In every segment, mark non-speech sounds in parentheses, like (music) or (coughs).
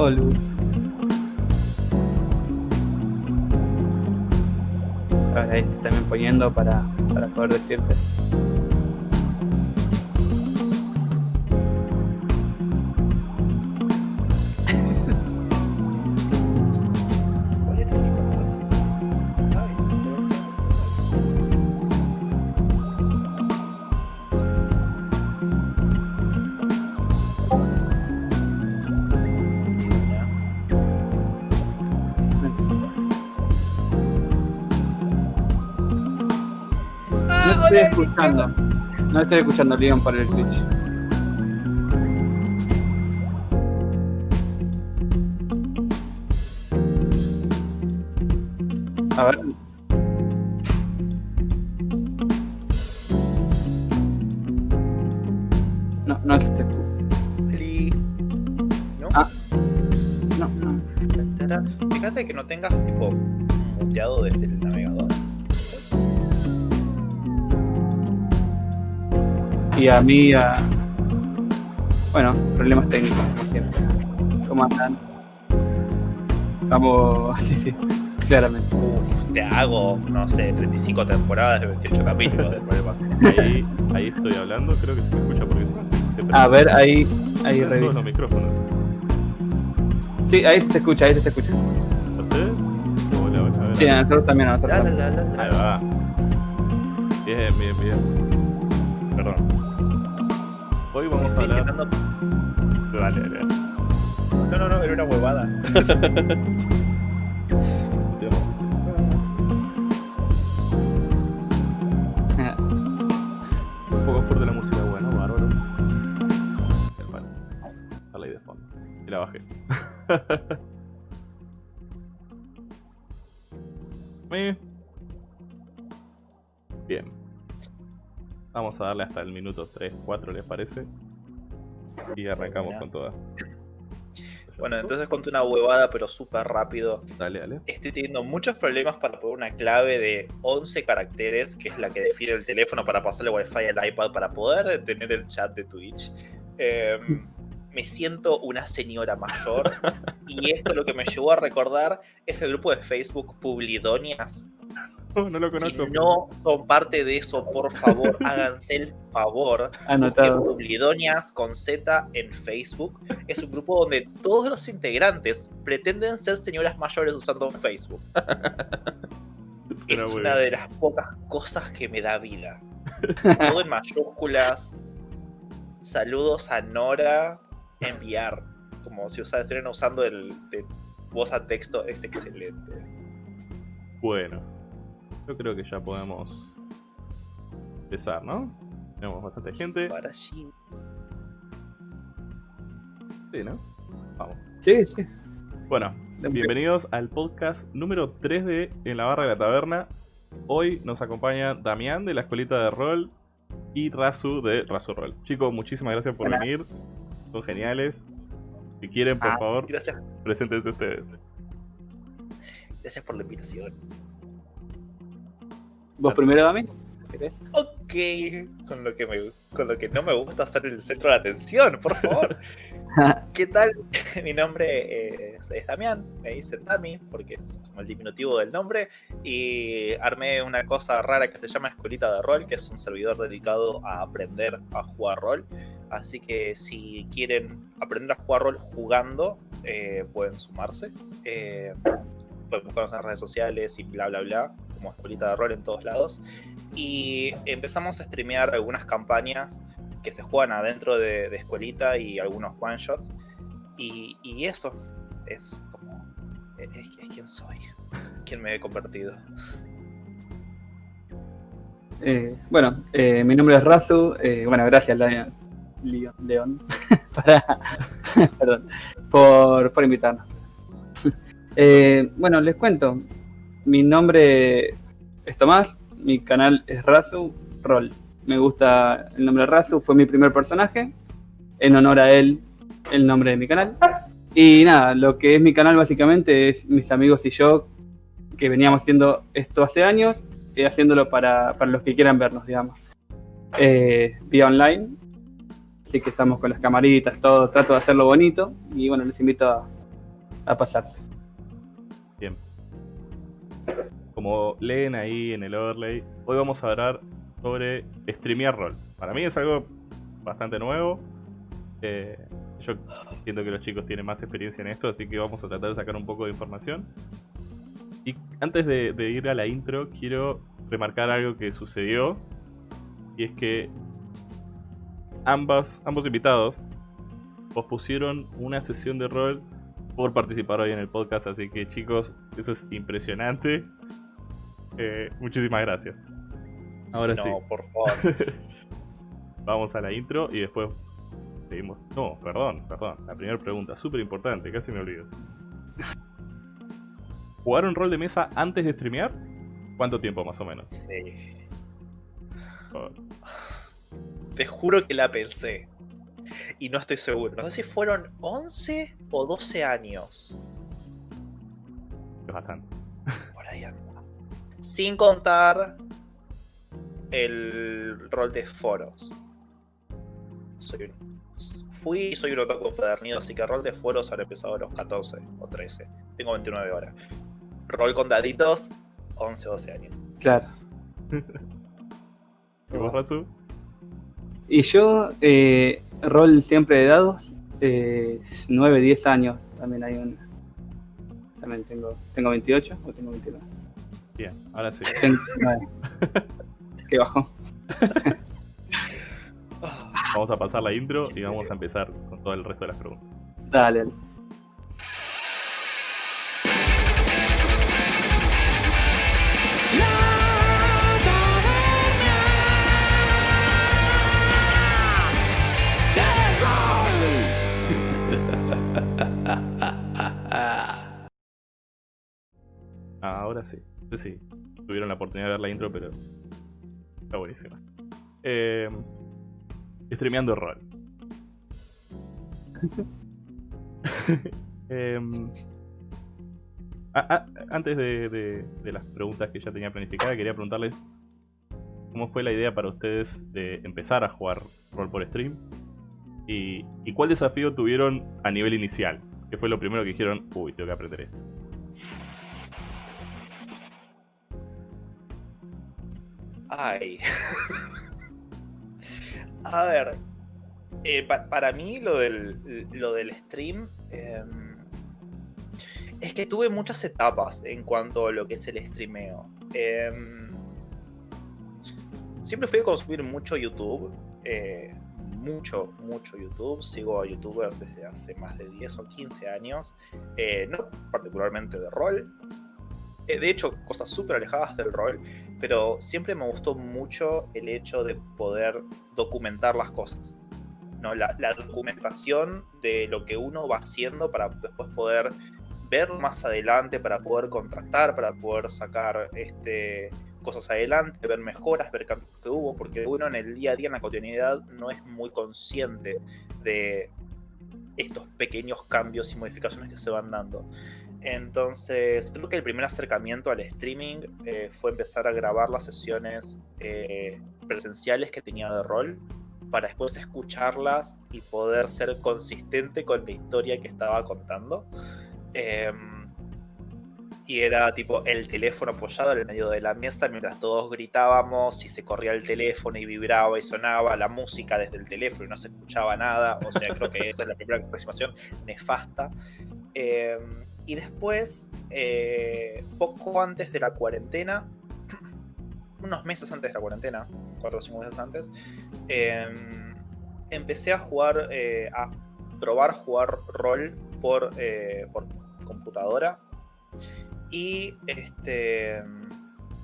Olu. Ahora te también poniendo para, para poder decirte. Escuchando. No estoy escuchando Leon por el Twitch. A mí, a... bueno, problemas técnicos, como siempre. ¿Cómo andan? Vamos, (laughs) sí, sí, claramente. Uf, te hago, no sé, 35 temporadas de 28 capítulos del problema. Ahí, ahí estoy hablando, creo que se me escucha porque se, se A ver, ahí, ahí los micrófonos. Sí, ahí se te escucha, ahí se te escucha. ¿Ustedes? Hola, hola, a ver. Sí, a nosotros también, a nosotros también. Ahí va. Bien, bien, bien. A hablar. Dale, dale. No, no, no, era una huevada. (laughs) Un poco fuerte la música, bueno, bárbaro. Bueno, está ahí de fondo. Y la bajé. (laughs) Bien. Vamos a darle hasta el minuto 3, 4, ¿les parece? Y arrancamos con todas. Bueno, entonces conté una huevada, pero súper rápido. Dale, dale. Estoy teniendo muchos problemas para poner una clave de 11 caracteres, que es la que define el teléfono para pasarle wifi al iPad para poder tener el chat de Twitch. Em, me siento una señora mayor y esto lo que me llevó a recordar es el grupo de Facebook Publidonias. (laughs) No lo Si conozco. no son parte de eso, por favor, (laughs) háganse el favor. Anotado. Publidonias con Z en Facebook. Es un grupo donde todos los integrantes pretenden ser señoras mayores usando Facebook. (laughs) Suena es una bien. de las pocas cosas que me da vida. Todo en mayúsculas. Saludos a Nora. Enviar. Como si estuvieran usando el de voz a texto. Es excelente. Bueno, yo creo que ya podemos empezar, ¿no? Tenemos bastante gente. Para. Sí, ¿no? Vamos. Sí, sí. Bueno, bienvenidos al podcast número 3 de En la Barra de la Taberna. Hoy nos acompaña Damián de la Escuelita de Rol y Razu de Razu Rol. Chicos, muchísimas gracias por Hola. venir. Son geniales. Si quieren, por Ah, favor, Gracias, preséntense ustedes. gracias por la invitación. ¿Vos primero, Dami? ¿Querés? Ok, con lo que me, con lo que no me gusta ser el centro de atención, por favor. (laughs) ¿Qué tal? (laughs) Mi nombre es, es Damián, me dicen Dami, porque es como el diminutivo del nombre, y armé una cosa rara que se llama Escuelita de Rol, que es un servidor dedicado a aprender a jugar rol. Así que si quieren aprender a jugar rol jugando, eh, pueden sumarse. Eh, pueden buscarnos en las redes sociales y bla bla bla, como Escuelita de Rol en todos lados. Y empezamos a streamear algunas campañas que se juegan adentro de, Escuelita y algunos one shots. Y, eso es como. Es, es quien soy, quien me he convertido. Eh, bueno, eh, mi nombre es Razu. eh, bueno, gracias, Leon, (laughs) para, (laughs) perdón, por, por invitarnos. (laughs) Bueno, les cuento. Mi nombre es Tomás, mi canal es Razu Roll. Me gusta el nombre Razu, fue mi primer personaje. En honor a él, el nombre de mi canal. Y nada, lo que es mi canal básicamente es mis amigos y yo que veníamos haciendo esto hace años eh, haciéndolo para, para los que quieran vernos, digamos. Eh, vía online, así que estamos con las camaritas, todo, trato de hacerlo bonito y bueno, les invito a, a pasarse. Como leen ahí en el overlay, hoy vamos a hablar sobre streamear rol. Para mí es algo bastante nuevo. Eh, yo siento que los chicos tienen más experiencia en esto, así que vamos a tratar de sacar un poco de información. Y antes de, de ir a la intro, quiero remarcar algo que sucedió. Y es que ambas, ambos invitados pospusieron una sesión de rol por participar hoy en el podcast. Así que chicos, eso es impresionante. Eh, muchísimas gracias. Ahora no, sí. por favor. (laughs) Vamos a la intro y después seguimos. No, perdón, perdón. La primera pregunta, súper importante, casi me olvido. ¿Jugaron rol de mesa antes de streamear? ¿Cuánto tiempo más o menos? Sí. Por- Te juro que la pensé. Y no estoy seguro. No sé si fueron 11 o 12 años. Es bastante. Por ahí anda. Sin contar el rol de foros. Soy un- fui y soy un otaku empedernido, así que rol de foros habré empezado a los 14 o 13. Tengo 29 horas. Rol con daditos, 11 o 12 años. Claro. ¿Y vos, Razu? Y yo, eh, rol siempre de dados, eh, 9, 10 años. También hay un. También tengo. ¿Tengo 28 o tengo 29? Bien, ahora sí. Tengo 9. (laughs) Qué bajo. Vamos a pasar la intro y vamos a empezar con todo el resto de las preguntas. Dale, dale. Ah, ahora sí. Sí, sí. Tuvieron la oportunidad de ver la intro, pero está buenísima. Eh, streameando rol. (laughs) Em, a- a- antes de, de- de las preguntas que ya tenía planificadas, quería preguntarles cómo fue la idea para ustedes de empezar a jugar rol por stream y, y cuál desafío tuvieron a nivel inicial. ¿Qué fue lo primero que dijeron? Uy, tengo que aprender esto. Ay. A ver. eh, pa- para mí lo del, lo del stream. em, es que tuve muchas etapas en cuanto a lo que es el streameo. Em, siempre fui a consumir mucho YouTube. eh, mucho, mucho YouTube. Sigo a youtubers desde hace más de 10 o 15 años. eh, no particularmente de rol. Eh, de hecho, cosas súper alejadas del rol pero siempre me gustó mucho el hecho de poder documentar las cosas. ¿no? La, documentación de lo que uno va haciendo para después poder ver más adelante, para poder contrastar, para poder sacar este, cosas adelante, ver mejoras, ver cambios que hubo, porque uno en el día a día, en la cotidianidad, no es muy consciente de estos pequeños cambios y modificaciones que se van dando. Entonces, creo que el primer acercamiento al streaming eh, fue empezar a grabar las sesiones eh, presenciales que tenía de rol para después escucharlas y poder ser consistente con la historia que estaba contando. Em, y era tipo el teléfono apoyado en el medio de la mesa mientras todos gritábamos y se corría el teléfono y vibraba y sonaba la música desde el teléfono y no se escuchaba nada. O sea, creo que esa es la primera aproximación nefasta. Em, y después, eh, poco antes de la cuarentena, (clears throat) unos meses antes de la cuarentena, cuatro o cinco meses antes, em, empecé a jugar, eh, a probar jugar rol por, eh, por computadora. Y este.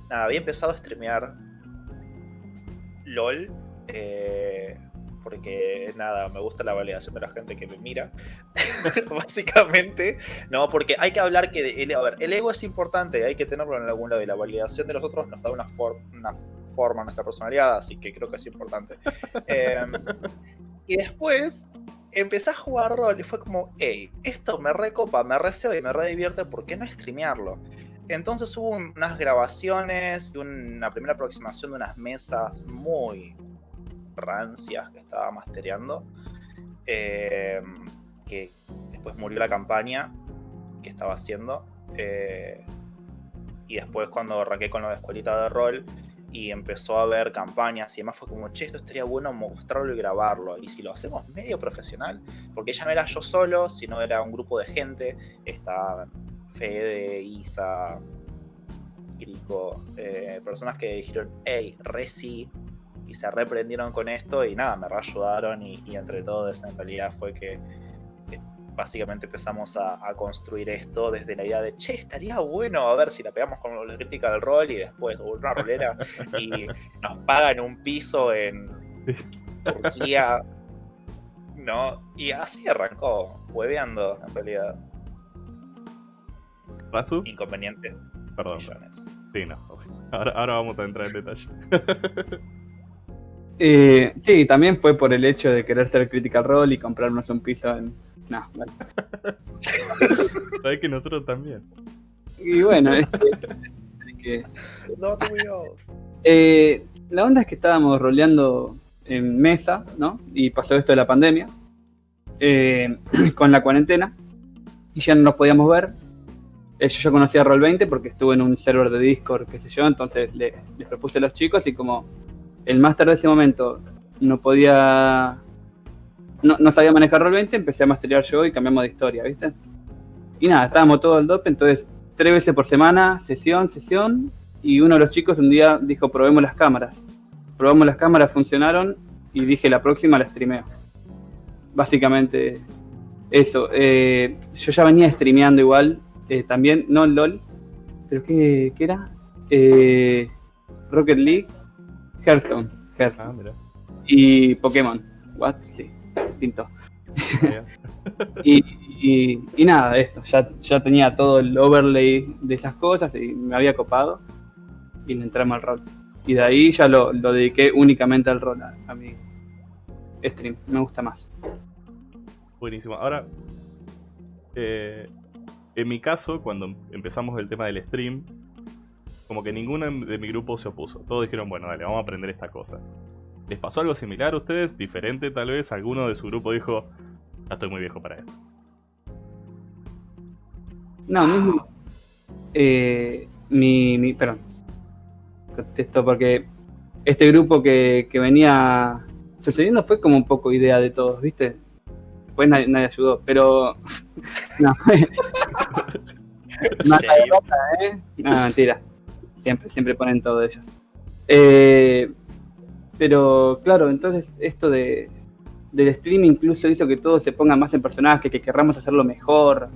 Nada, había empezado a streamear LOL. eh, porque nada, me gusta la validación de la gente que me mira. (laughs) Básicamente. No, porque hay que hablar que. El, a ver, el ego es importante, hay que tenerlo en algún lado. Y la validación de los otros nos da una, for- una forma a nuestra personalidad, así que creo que es importante. (laughs) Em, y después empecé a jugar rol y fue como, hey, esto me recopa, me reseo y me redivierte, ¿por qué no streamearlo? Entonces hubo un- unas grabaciones y una primera aproximación de unas mesas muy rancias que estaba mastereando. eh, que después murió la campaña. que estaba haciendo. Eh, y después cuando arranqué con la escuelita de rol y empezó a haber campañas y demás fue como, che, esto estaría bueno mostrarlo y grabarlo. Y si lo hacemos medio profesional, porque ya no era yo solo, sino era un grupo de gente, está Fede, Isa, Grico, eh, personas que dijeron, hey, Reci, y se reprendieron con esto y nada, me ayudaron y, y entre todos en realidad fue que básicamente empezamos a, construir esto desde la idea de, che, estaría bueno a ver si la pegamos con la crítica del rol y después una rolera y nos pagan un piso en Turquía. ¿No? Y así arrancó, hueveando en realidad. ¿Razu? Inconvenientes. Perdón. Sí, no. Ahora, ahora vamos a entrar en detalle. (laughs) Eh, sí, también fue por el hecho de querer ser Critical Role y comprarnos un piso en, no, vale. (laughs) Sabes que nosotros también. Y bueno, es que, eh, la onda es que estábamos roleando en mesa, ¿no? Y pasó esto de la pandemia, eh, (clears throat) con la cuarentena, y ya no nos podíamos ver. Eh, yo ya conocía Roll20 porque estuve en un server de Discord, qué sé yo, entonces les propuse a los chicos y como el máster de ese momento no podía no, sabía manejar roll 20, empecé a masterear yo y cambiamos de historia, ¿viste? Y nada, estábamos todo el dope, entonces tres veces por semana, sesión, sesión, y uno de los chicos un día dijo, probemos las cámaras. Probamos las cámaras, funcionaron, y dije, la próxima la streameo. Básicamente eso. Eh, yo ya venía streameando igual, eh, también, no LOL, pero ¿qué, qué era? Eh, Rocket League, Hearthstone, Hearthstone. Ah, y Pokémon. What? Sí pinto. (laughs) y, y, nada, esto, ya, ya tenía todo el overlay de esas cosas y me había copado y le entramos al rol. Y de ahí ya lo, dediqué únicamente al rol, a, mi stream, me gusta más. Buenísimo. Ahora, eh, en mi caso, cuando empezamos el tema del stream, como que ninguno de mi grupo se opuso. Todos dijeron, bueno, dale, vamos a aprender esta cosa. ¿Les pasó algo similar a ustedes? ¿Diferente tal vez? ¿Alguno de su grupo dijo, ya estoy muy viejo para esto? No, mismo. Eh, mi, mi, perdón. Contesto porque este grupo que, que, venía sucediendo fue como un poco idea de todos, ¿viste? Después nadie, ayudó, pero. (laughs) no. (laughs) no, ¿eh? no, mentira. Siempre, siempre ponen todo ellos. Eh, pero claro, entonces esto de, del stream incluso hizo que todo se ponga más en personaje, que querramos hacerlo mejor.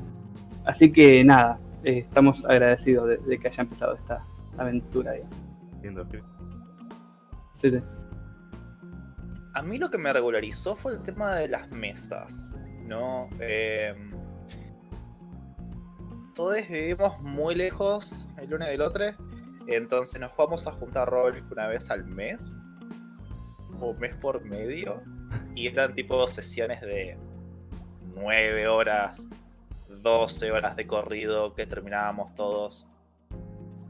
Así que nada, eh, estamos agradecidos de, que haya empezado esta aventura. Sí, A mí lo que me regularizó fue el tema de las mesas, ¿no? Eh, todos vivimos muy lejos el uno del otro, entonces nos vamos a juntar rol una vez al mes o mes por medio. Y eran tipo sesiones de 9 horas, 12 horas de corrido que terminábamos todos.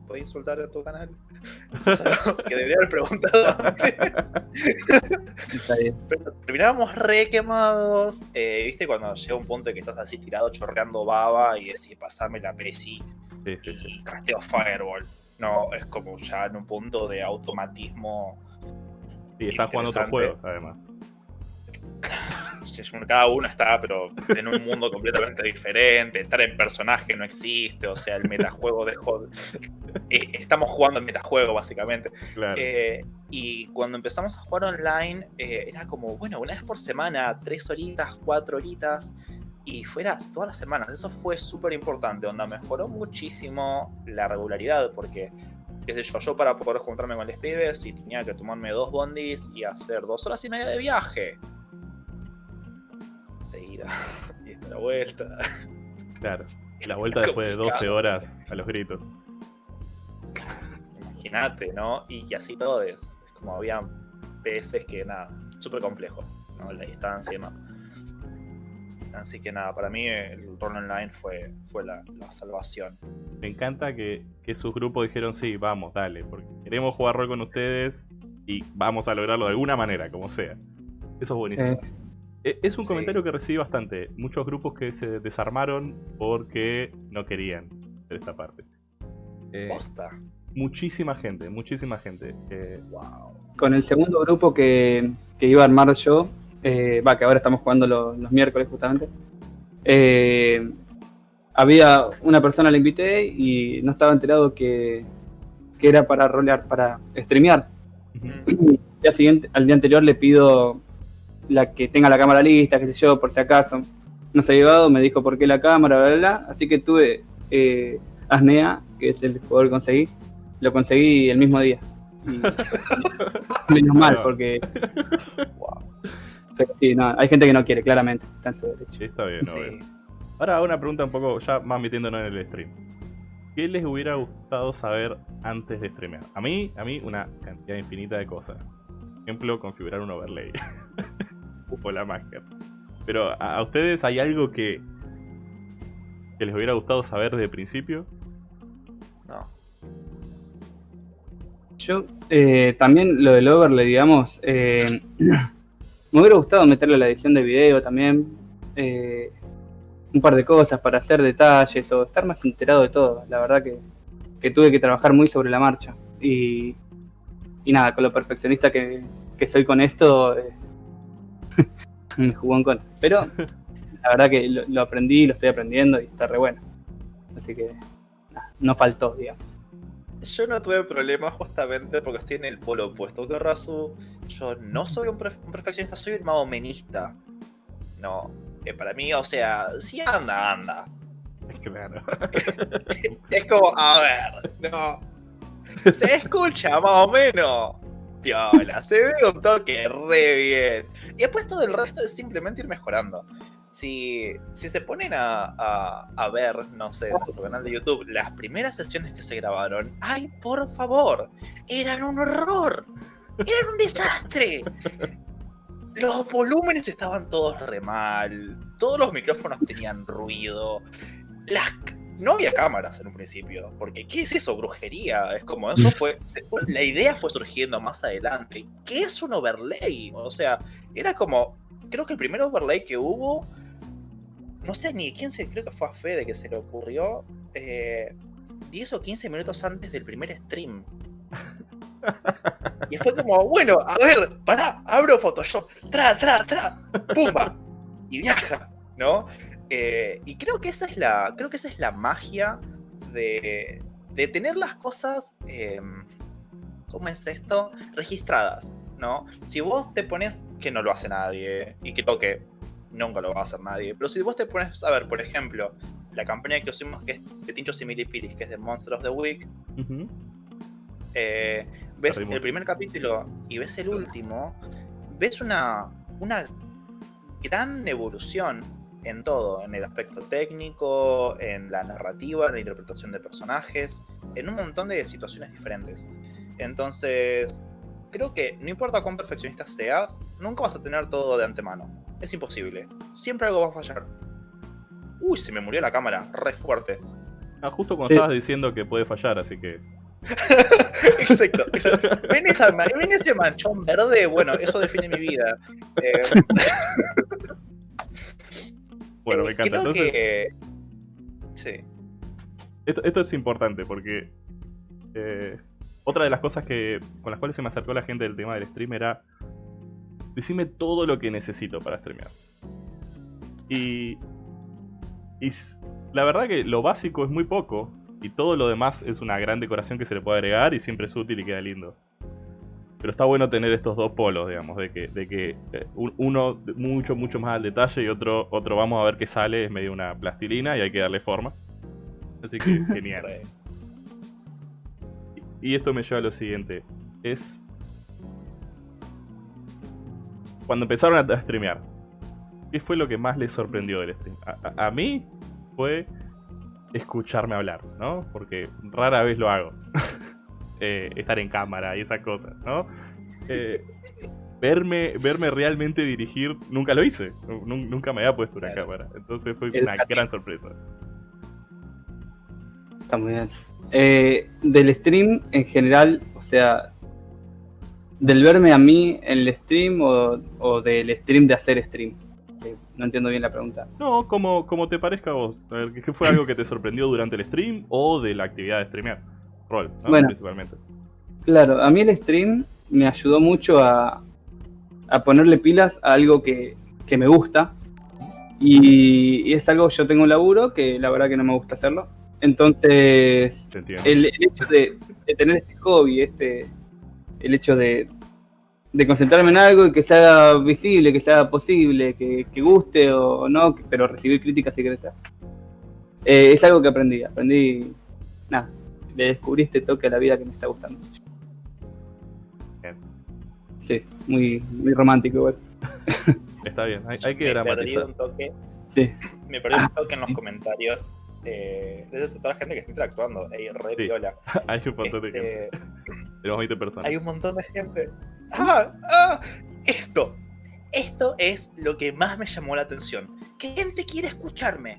¿Puedes insultar a tu canal? (laughs) que debería haber preguntado antes. terminábamos re quemados. Eh, ¿Viste cuando llega un punto en que estás así tirado chorreando baba y decís pasame la PSI y casteo Fireball? No, es como ya en un punto de automatismo y está jugando otro juego, además. (laughs) Cada uno está, pero en un mundo completamente diferente. Estar en personaje no existe. O sea, el metajuego dejó. Eh, estamos jugando el metajuego, básicamente. Eh, y cuando empezamos a jugar online, eh, era como, bueno, una vez por semana, tres horitas, cuatro horitas. Y fueras todas las semanas. Eso fue súper importante. Onda mejoró muchísimo la regularidad. Porque yo, para poder juntarme con los pibes y tenía que tomarme dos bondis y hacer dos horas y media de viaje. De ida (laughs) y de la vuelta. Claro, la (laughs) vuelta después de 12 horas a los gritos. Imagínate, ¿no? Y, así todo es. Es como había veces que nada, súper complejo, ¿no? La distancia y demás. Así que nada, para mí el rol online fue, fue la, salvación. Me encanta que, sus grupos dijeron, sí, vamos, dale, porque queremos jugar rol con ustedes y vamos a lograrlo de alguna manera, como sea. Eso es buenísimo. E, es un comentario que recibí bastante. Muchos grupos que se desarmaron porque no querían hacer esta parte. Eh, muchísima gente, muchísima gente. Eh, Con el segundo grupo que, iba a armar yo, eh, va, que ahora estamos jugando los, miércoles justamente, había una persona la invité y no estaba enterado que, era para rolear, para streamear. día siguiente, al día anterior le pido la que tenga la cámara lista, qué sé yo, por si acaso. No se ha llegado, me dijo por qué la cámara, bla, bla, bla. Así que tuve eh, Asnea, que es el jugador que conseguí, lo conseguí el mismo día. (laughs) menos mal, porque. (laughs) Pero sí, no, hay gente que no quiere, claramente. Está Sí, está bien, Ahora una pregunta un poco ya más metiéndonos en el stream. ¿Qué les hubiera gustado saber antes de streamear? A mí, a mí una cantidad infinita de cosas. Por ejemplo, configurar un overlay. (laughs) o la magia. Pero ¿a, ustedes hay algo que, que les hubiera gustado saber desde el principio? No. Yo eh, también lo del overlay, digamos, eh, me hubiera gustado meterle la edición de video también. Eh, un par de cosas para hacer detalles o estar más enterado de todo. La verdad que, tuve que trabajar muy sobre la marcha. Y, nada, con lo perfeccionista que, que soy con esto, (laughs) me jugó en contra. Pero la verdad que lo, aprendí, lo estoy aprendiendo y está re bueno. Así que no faltó, digamos. Yo no tuve problemas justamente porque estoy en el polo opuesto que Razu. Yo no soy un, perfeccionista, soy un maomenista. No, que para mí, o sea, si anda, anda. Claro. (laughs) es como, a ver, no. Se escucha más o menos piola, se ve un toque re bien. Y después todo el resto es simplemente ir mejorando. Si, si se ponen a, a, ver, no sé, en nuestro canal de YouTube, las primeras sesiones que se grabaron, ¡ay, por favor! ¡Eran un horror! ¡Eran un desastre! Los volúmenes estaban todos re mal, todos los micrófonos tenían ruido, las no había cámaras en un principio, porque ¿qué es eso? Brujería. Es como eso (laughs) fue. La idea fue surgiendo más adelante. ¿Qué es un overlay? O sea, era como. Creo que el primer overlay que hubo. No sé ni quién se. Creo que fue a Fede que se le ocurrió. 10 eh, o 15 minutos antes del primer stream. Y fue como, bueno, a ver, pará, abro Photoshop, tra, tra, tra, pumba, y viaja, ¿no? Eh, y creo que esa es la, creo que esa es la magia de, de tener las cosas, eh, ¿cómo es esto? Registradas, ¿no? Si vos te pones, que no lo hace nadie, y que nunca lo va a hacer nadie, pero si vos te pones, a ver, por ejemplo, la campaña que hicimos que es de Tinchos y Milipiris, que es de Monster of the Week, eh, ves el primer capítulo y ves el último, ves una, una gran evolución en todo, en el aspecto técnico, en la narrativa, en la interpretación de personajes, en un montón de situaciones diferentes. Entonces, creo que no importa cuán perfeccionista seas, nunca vas a tener todo de antemano. Es imposible. Siempre algo va a fallar. Uy, se me murió la cámara, re fuerte. Ah, justo cuando estabas diciendo que puede fallar, así que. (laughs) exacto, ¿Ven, ese manchón verde? Bueno, eso define mi vida. Eh... (laughs) Bueno, me encanta. Entonces, Sí. Esto, es importante porque eh, otra de las cosas que con las cuales se me acercó la gente del tema del stream era decime todo lo que necesito para streamear. Y, y la verdad que lo básico es muy poco y todo lo demás es una gran decoración que se le puede agregar y siempre es útil y queda lindo. Pero está bueno tener estos dos polos, digamos, de que, de que eh, uno mucho, mucho más al detalle y otro, otro vamos a ver qué sale, es medio una plastilina y hay que darle forma. Así que (laughs) genial. y esto me lleva a lo siguiente. Es... Cuando empezaron a streamear, ¿qué fue lo que más les sorprendió del stream? A, mí fue escucharme hablar, ¿no? Porque rara vez lo hago. (laughs) Eh, estar en cámara y esas cosas, ¿no? Eh, verme, verme realmente dirigir, nunca lo hice. Nunca me había puesto una cámara. Entonces fue una gran sorpresa. Está muy bien. Eh, del stream en general, o sea, del verme a mí en el stream o, del stream de hacer stream. no entiendo bien la pregunta. No, como, como te parezca a vos. A ver, ¿qué fue algo que te sorprendió durante el stream o de la actividad de streamear? Rol, ¿no? Bueno. Principalmente. Claro, a mí el stream me ayudó mucho a, a ponerle pilas a algo que, que me gusta. Y, y es algo, yo tengo un laburo que la verdad que no me gusta hacerlo. Entonces, el, el hecho de, de tener este hobby, este, el hecho de, de concentrarme en algo y que se haga visible, que se haga posible, que, que guste o no, que- pero recibir críticas y crecer. Eh, es algo que aprendí, aprendí, nada, le descubrí este toque a la vida que me está gustando mucho. Bien. Sí, muy, muy romántico igual. Está bien, hay, hay que me perdí un toque. Sí. Me perdí un toque en los comentarios. Eh, toda la gente que está interactuando. Ey, re Sí. (laughs) hay un montón de gente. Este, Tenemos 20 personas. hay un montón de gente. ¡Ah! ¡Ah! Esto. Esto es lo que más me llamó la atención. Que gente quiere escucharme.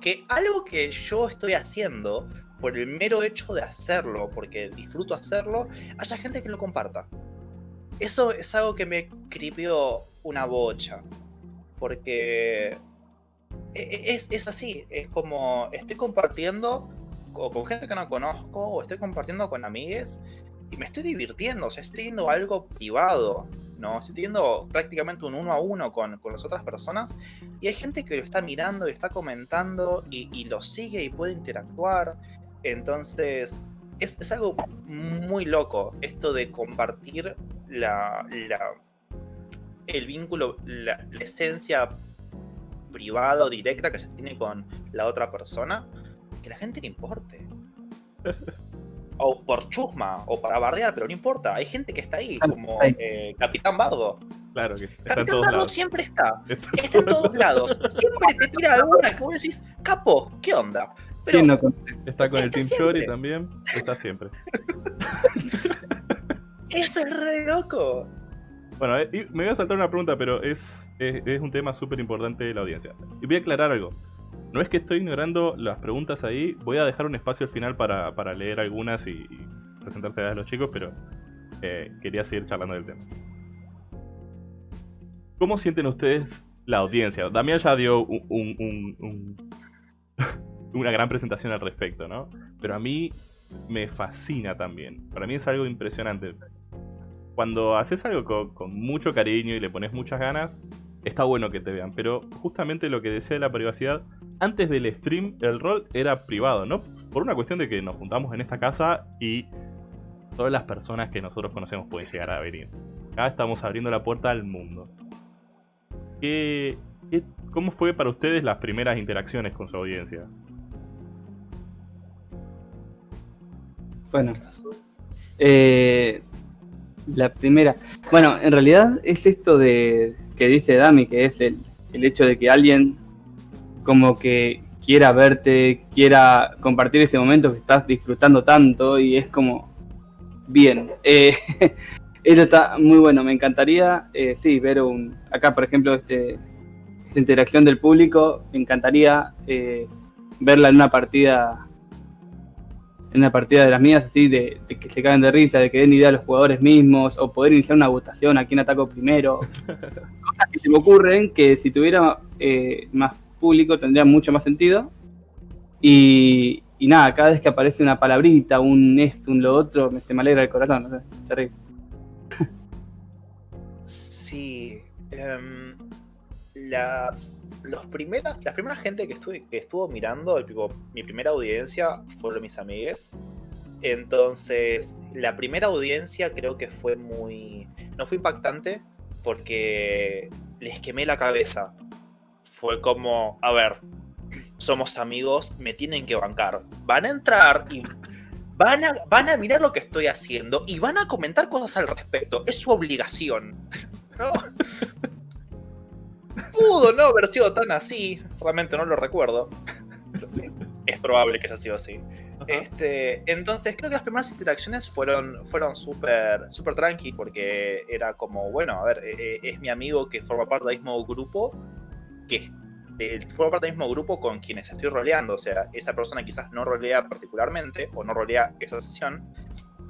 Que algo que yo estoy haciendo, por el mero hecho de hacerlo, porque disfruto hacerlo, haya gente que lo comparta. Eso es algo que me cripió una bocha. Porque es, es así, es como estoy compartiendo o con gente que no conozco, o estoy compartiendo con amigues, y me estoy divirtiendo, o sea, estoy teniendo algo privado, ¿no? Estoy teniendo prácticamente un uno a uno con, con las otras personas, y hay gente que lo está mirando y está comentando, y, lo sigue y puede interactuar. Entonces, es, es algo muy loco esto de compartir la- el vínculo, la, la esencia privada o directa que se tiene con la otra persona, que la gente le importe. (laughs) O por chusma, o para bardear, pero no importa. Hay gente que está ahí, Ah, como eh, Capitán Bardo. Claro que está en Capitán todos Bardo lados. siempre está. (laughs) Está Está en todos lados. Siempre te tira alguna que vos decís, capo, ¿qué onda? Está con el Team. Chori también. Está siempre. (laughs) eso es re loco. Bueno, eh, me voy a saltar una pregunta, pero es, es, un tema súper importante de la audiencia. Y voy a aclarar algo. No es que estoy ignorando las preguntas ahí, voy a dejar un espacio al final para, para leer algunas y, y presentarse a los chicos, pero eh, quería seguir charlando del tema. ¿Cómo sienten ustedes la audiencia? Damián ya dio un- un- un- un- (laughs) una gran presentación al respecto, ¿no? Pero a mí me fascina también. Para mí es algo impresionante cuando haces algo con mucho cariño y le pones muchas ganas, está bueno que te vean. Pero justamente lo que decía de la privacidad, antes del stream el rol era privado, ¿no? Por una cuestión de que nos juntamos en esta casa y todas las personas que nosotros conocemos pueden llegar a venir. Acá estamos abriendo la puerta al mundo. ¿Qué, cómo fue para ustedes las primeras interacciones con su audiencia? Bueno, eh, la primera. Bueno, en realidad es esto de que dice Dami, que es el, el hecho de que alguien como que quiera verte, quiera compartir ese momento que estás disfrutando tanto y es como bien. Eh, (laughs) esto está muy bueno, me encantaría, eh, sí, ver un, acá por ejemplo este, esta interacción del público, me encantaría eh, verla en una partida en una partida de las mías, así, de, de que se caen de risa, de que den idea a los jugadores mismos, o poder iniciar una votación a quién ataco primero. (laughs) Cosas que se me ocurren que si tuviera eh, más público tendría mucho más sentido. Y, y nada, cada vez que aparece una palabrita, un esto, un lo otro, me, se me alegra el corazón, no sé, terrible. Sí. em, las, los primeras, las primeras gente que, estuve, que estuvo mirando, el tipo, mi primera audiencia fueron mis amigues. Entonces, la primera audiencia creo que fue muy. No fue impactante porque les quemé la cabeza. Fue como, a ver, somos amigos, me tienen que bancar. Van a entrar y van a, van a mirar lo que estoy haciendo y van a comentar cosas al respecto. Es su obligación. (laughs) ¿No? Pudo no haber sido tan así. Realmente no lo recuerdo. Es probable que haya sido así. Este, entonces creo que las primeras interacciones fueron, fueron súper super tranqui porque era como, bueno, a ver, eh, eh, es mi amigo que forma parte del mismo grupo, que forma parte del mismo grupo con quienes estoy roleando. O sea, esa persona quizás no rolea particularmente o no rolea esa sesión,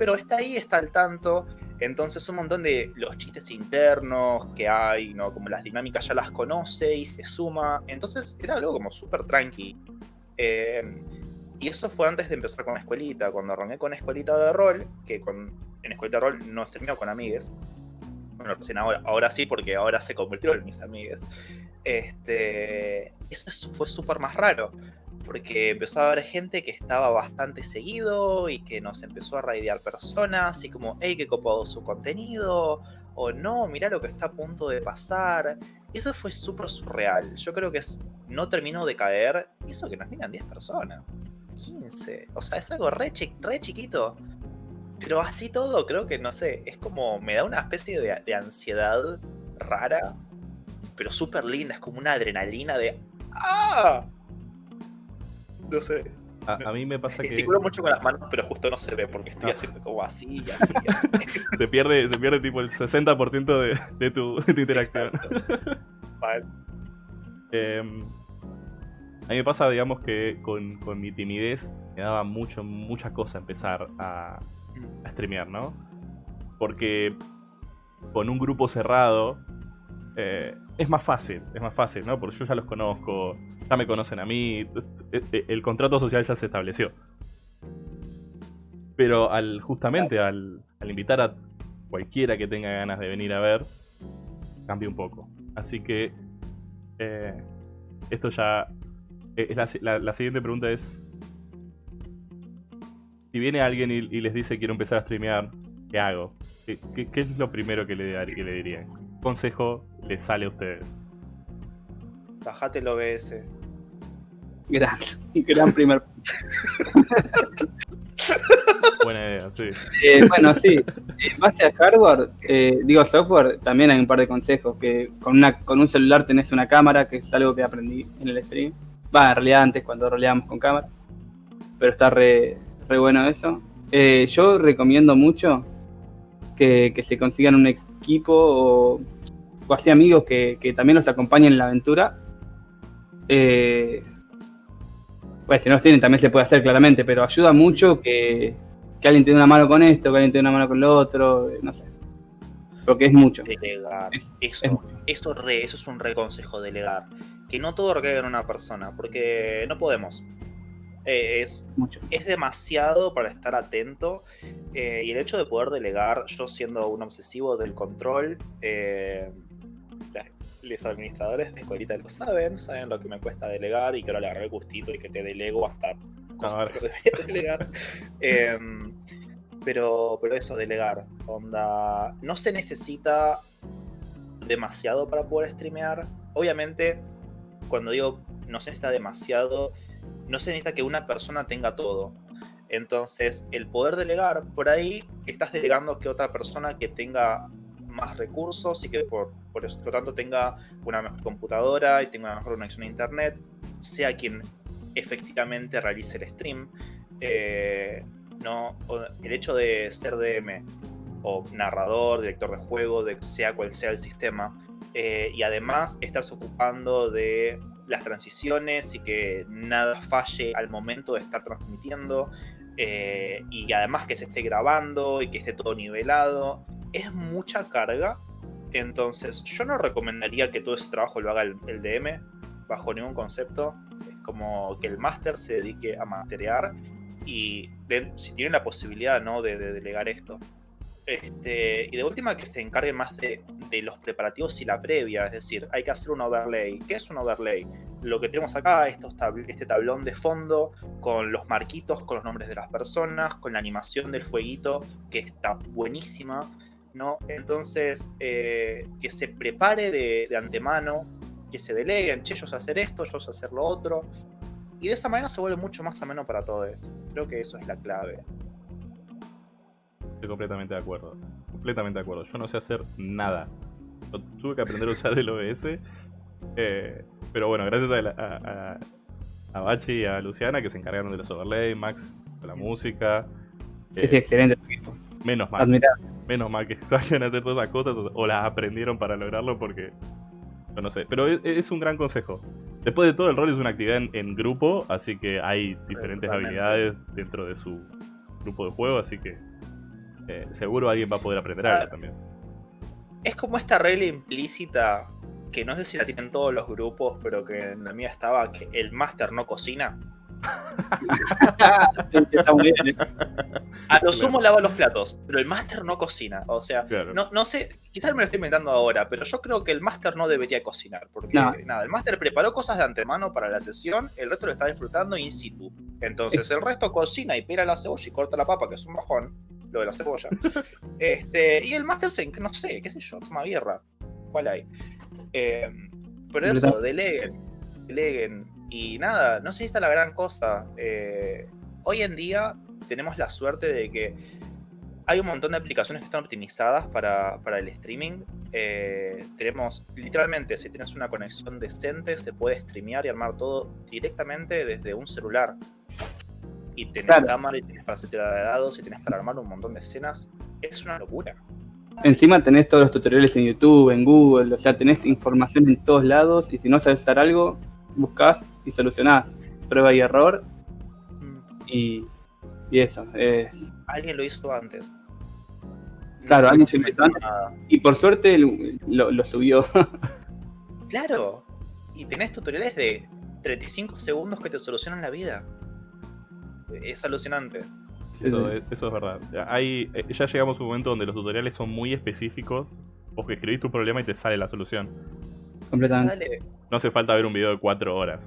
pero está ahí, está al tanto. Entonces un montón de los chistes internos que hay, ¿no? Como las dinámicas ya las conoce y se suma. Entonces era algo como súper tranqui. Eh, y eso fue antes de empezar con Escuelita. Cuando arranqué con Escuelita de Rol, que con, en Escuelita de Rol no terminó con amigues. Bueno, ahora, ahora sí, porque ahora se convirtió en mis amigues. Este, eso fue súper más raro porque empezó a haber gente que estaba bastante seguido y que nos empezó a raidear personas y como, hey, qué copado su contenido, o no, mirá lo que está a punto de pasar. Eso fue súper surreal. Yo creo que no terminó de caer, y eso que nos miran 10 personas, 15, o sea, es algo re, re chiquito. Pero así todo, creo que, no sé, es como, me da una especie de ansiedad rara, pero súper linda, es como una adrenalina de, ¡ah! No sé. A, mí me pasa que. Gesticulo mucho con las manos, pero justo no se ve porque estoy ah. haciendo como así (laughs) y así. se, pierde, se pierde tipo el 60% de, de, tu, interacción. vale. Em, a mí me pasa, digamos, que con, con, mi timidez me daba mucho, mucha cosa empezar a, a streamear, ¿no? Porque con un grupo cerrado es más fácil, es más fácil, ¿no? Porque yo ya los conozco, ya me conocen a mí, e, e, el contrato social ya se estableció. Pero al justamente al, invitar a cualquiera que tenga ganas de venir a ver, cambia un poco. Así que eh, esto ya... Eh, es la, siguiente pregunta es... Si viene alguien y, les dice quiero empezar a streamear, ¿qué hago? ¿Qué, es lo primero que le, que le dirían? ¿Qué consejo les sale a ustedes? Bajate el OBS. Gran, (laughs) gran primer (laughs) Buena idea, sí. Eh, bueno, sí. En base a hardware, eh, digo software, también hay un par de consejos. Que con, una, con un celular tenés una cámara, que es algo que aprendí en el stream. Va, en realidad antes cuando roleábamos con cámara. Pero está re, re bueno eso. Eh, yo recomiendo mucho que, que, se consigan un equipo o, o así amigos que, que también los acompañen en la aventura. Eh, bueno, si no los tienen también se puede hacer claramente, pero ayuda mucho que, alguien tenga una mano con esto, que alguien tenga una mano con lo otro, no sé. Porque es mucho. Delegar. eso, Eso, eso es un reconsejo, delegar. Que no todo recaiga en una persona, porque no podemos. Eh, es, mucho. es demasiado para estar atento. Eh, y el hecho de poder delegar, yo siendo un obsesivo del control, eh, los administradores de escuelita lo saben, saben lo que me cuesta delegar y que ahora le agarré gustito y que te delego hasta cosas que debería delegar. (laughs) Em, pero, pero eso, delegar. Onda. No se necesita demasiado para poder streamear. Obviamente, cuando digo no se necesita demasiado, no se necesita que una persona tenga todo. Entonces, el poder delegar, por ahí estás delegando que otra persona que tenga más recursos y que por, por lo tanto tenga una mejor computadora y tenga una mejor conexión a internet, sea quien efectivamente realice el stream. Eh, no, el hecho de ser DM o narrador, director de juego, de sea cual sea el sistema, eh, y además estarse ocupando de las transiciones y que nada falle al momento de estar transmitiendo, eh, y además que se esté grabando y que esté todo nivelado es mucha carga. Entonces, yo no recomendaría que todo ese trabajo lo haga el, DM bajo ningún concepto. Es como que el máster se dedique a masterear y si tienen la posibilidad ¿no? de, delegar esto. Este, y de última que se encargue más de, los preparativos y la previa, es decir, hay que hacer un overlay. ¿Qué es un overlay? Lo que tenemos acá, estos este tablón de fondo con los marquitos, con los nombres de las personas, con la animación del fueguito, que está buenísima. ¿no? Entonces, eh, que se prepare de, antemano, que se deleguen, che, yo sé hacer esto, yo sé hacer lo otro. Y de esa manera se vuelve mucho más ameno para todos. Creo que eso es la clave. Estoy completamente de acuerdo. Completamente de acuerdo. Yo no sé hacer nada. tuve que aprender a usar el OBS. Eh, pero bueno, gracias a, a, Bachi y a Luciana que se encargaron de los overlays, Max de la música. Sí, sí, excelente. Menos mal. Menos mal que (laughs) a hacer todas esas cosas o, las aprendieron para lograrlo porque. no sé. Pero es, un gran consejo. Después de todo, el rol es una actividad en, grupo, así que hay diferentes habilidades dentro de su grupo de juego, así que eh, seguro alguien va a poder aprender algo Ah. también. Es como esta regla implícita que no sé si la tienen todos los grupos, pero que en la mía estaba que el máster no cocina. (laughs) Está muy bien. ¿eh? A lo Claro. sumo lava los platos, pero el máster no cocina. O sea, Claro. no, no sé, quizás me lo estoy inventando ahora, pero yo creo que el máster no debería cocinar. Porque No. nada, el máster preparó cosas de antemano para la sesión, el resto lo está disfrutando in situ. Entonces el resto cocina y pela la cebolla y corta la papa, que es un bajón, lo de la cebolla. (laughs) este, y el máster se, no sé, qué sé yo, toma birra. ¿Cuál hay? Eh, pero eso, deleguen, deleguen. Y nada, no sé si está la gran cosa. Eh, hoy en día tenemos la suerte de que hay un montón de aplicaciones que están optimizadas para, para el streaming. Eh, tenemos, literalmente, si tienes una conexión decente, se puede streamear y armar todo directamente desde un celular. Y tenés Claro. cámara y tenés para hacer tirada de dados y tenés para armar un montón de escenas. Es una locura. Encima tenés todos los tutoriales en YouTube, en Google, o sea, tenés información en todos lados y si no sabes usar algo, buscas y solucionás. Prueba y error y, y eso. Es... Alguien lo hizo antes. Claro, No alguien se inventó antes. nada. Y por suerte lo, lo subió. Claro. Y tenés tutoriales de 35 segundos que te solucionan la vida. Es alucinante. Eso, es, eso es verdad. Hay, eh, ya llegamos a un momento donde los tutoriales son muy específicos. Vos que escribís tu problema y te sale la solución. Completamente. Sale. No hace falta ver un video de 4 horas.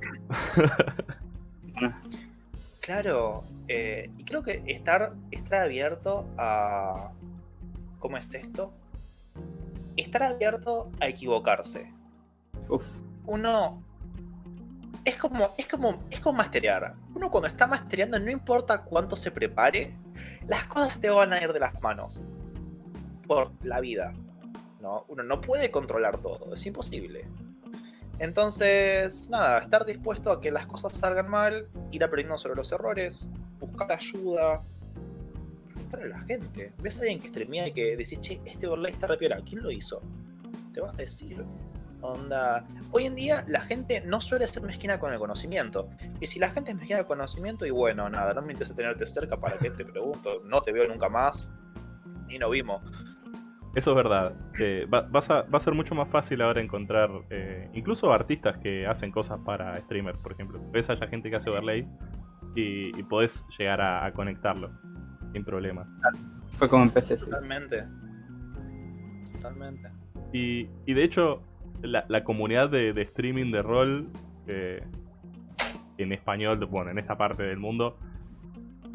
Claro. eh, y creo que estar, estar abierto a. ¿Cómo es esto? Estar abierto a equivocarse. Uf, Uno. Es como, es como, es como masterear. Uno cuando está mastereando, no importa cuánto se prepare, las cosas te van a ir de las manos. Por la vida. ¿no? Uno no puede controlar todo, es imposible. Entonces, nada, estar dispuesto a que las cosas salgan mal, ir aprendiendo sobre los errores, buscar ayuda, preguntarle a la gente. Ves a alguien que streamea y que decís, che, este overlay está re ¿quién lo hizo? Te vas a decir. Onda. Hoy en día la gente no suele ser mezquina con el conocimiento. Y si la gente es mezquina con el conocimiento, y bueno, nada, no me interesa tenerte cerca para que te pregunto, no te veo nunca más, ni nos vimos. Eso es verdad. Eh, va, vas a, va a ser mucho más fácil ahora encontrar eh, incluso artistas que hacen cosas para streamers, por ejemplo. Ves a gente que hace overlay y, y podés llegar a, a conectarlo sin problemas. fue como empecé. sí. Totalmente. Totalmente. Y, y de hecho, la, la comunidad de, de streaming de rol eh, en español, bueno, en esta parte del mundo,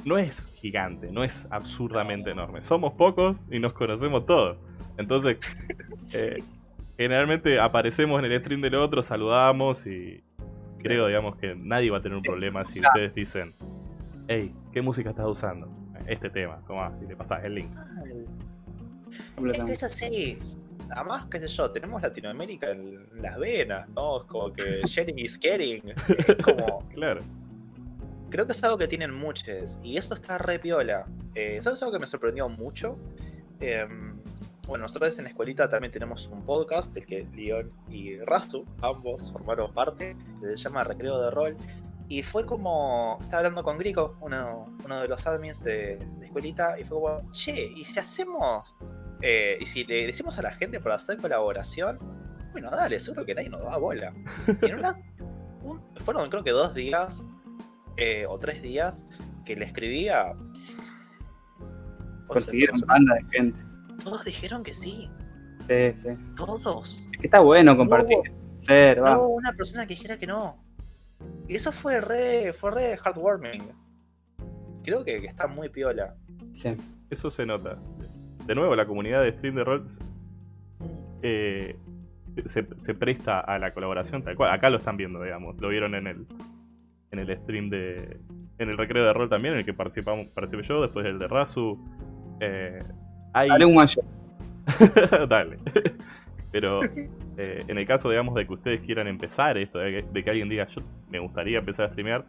no es gigante, no es absurdamente enorme. Somos pocos y nos conocemos todos. Entonces, (laughs) eh, generalmente aparecemos en el stream del otro, saludamos y creo, digamos, que nadie va a tener un problema si ustedes dicen, hey, ¿qué música estás usando? Este tema, toma, y le pasás el link. Es que es así. Además, qué sé yo, tenemos Latinoamérica en las venas, ¿no? Es como que (laughs) sharing is caring. Es (laughs) como. Claro. Creo que es algo que tienen muchos. Y eso está re piola. Eh, ¿Sabes algo que me sorprendió mucho? Em, bueno, nosotros en Escuelita también tenemos un podcast del que Leon y Razu, ambos formaron parte, que se llama Recreo de Rol. Y fue como. Estaba hablando con Grico, uno, uno de los admins de, de Escuelita, y fue como, che, ¿y si hacemos. eh, y si le decimos a la gente para hacer colaboración? Bueno, dale, seguro que nadie nos da bola. Y en una- un- fueron creo que dos días eh, o tres días que le escribía. 11 Consiguieron banda de gente. Todos dijeron que sí. Sí, sí. Todos. Es que está bueno compartir. Ser, No va. hubo una persona que dijera que no. Y eso fue re, fue re heartwarming. Creo que, que está muy piola. Sí. Eso se nota. De nuevo, la comunidad de stream de rol eh, se, se presta a la colaboración tal cual. Acá lo están viendo, digamos. Lo vieron en el en el stream de. En el recreo de rol también, en el que participamos, participé yo, después el de Razu. Eh, hay... Haré un shot. (laughs) Dale. (laughs) Pero eh, en el caso, digamos, de que ustedes quieran empezar esto, de que, de que alguien diga, yo me gustaría empezar a streamear,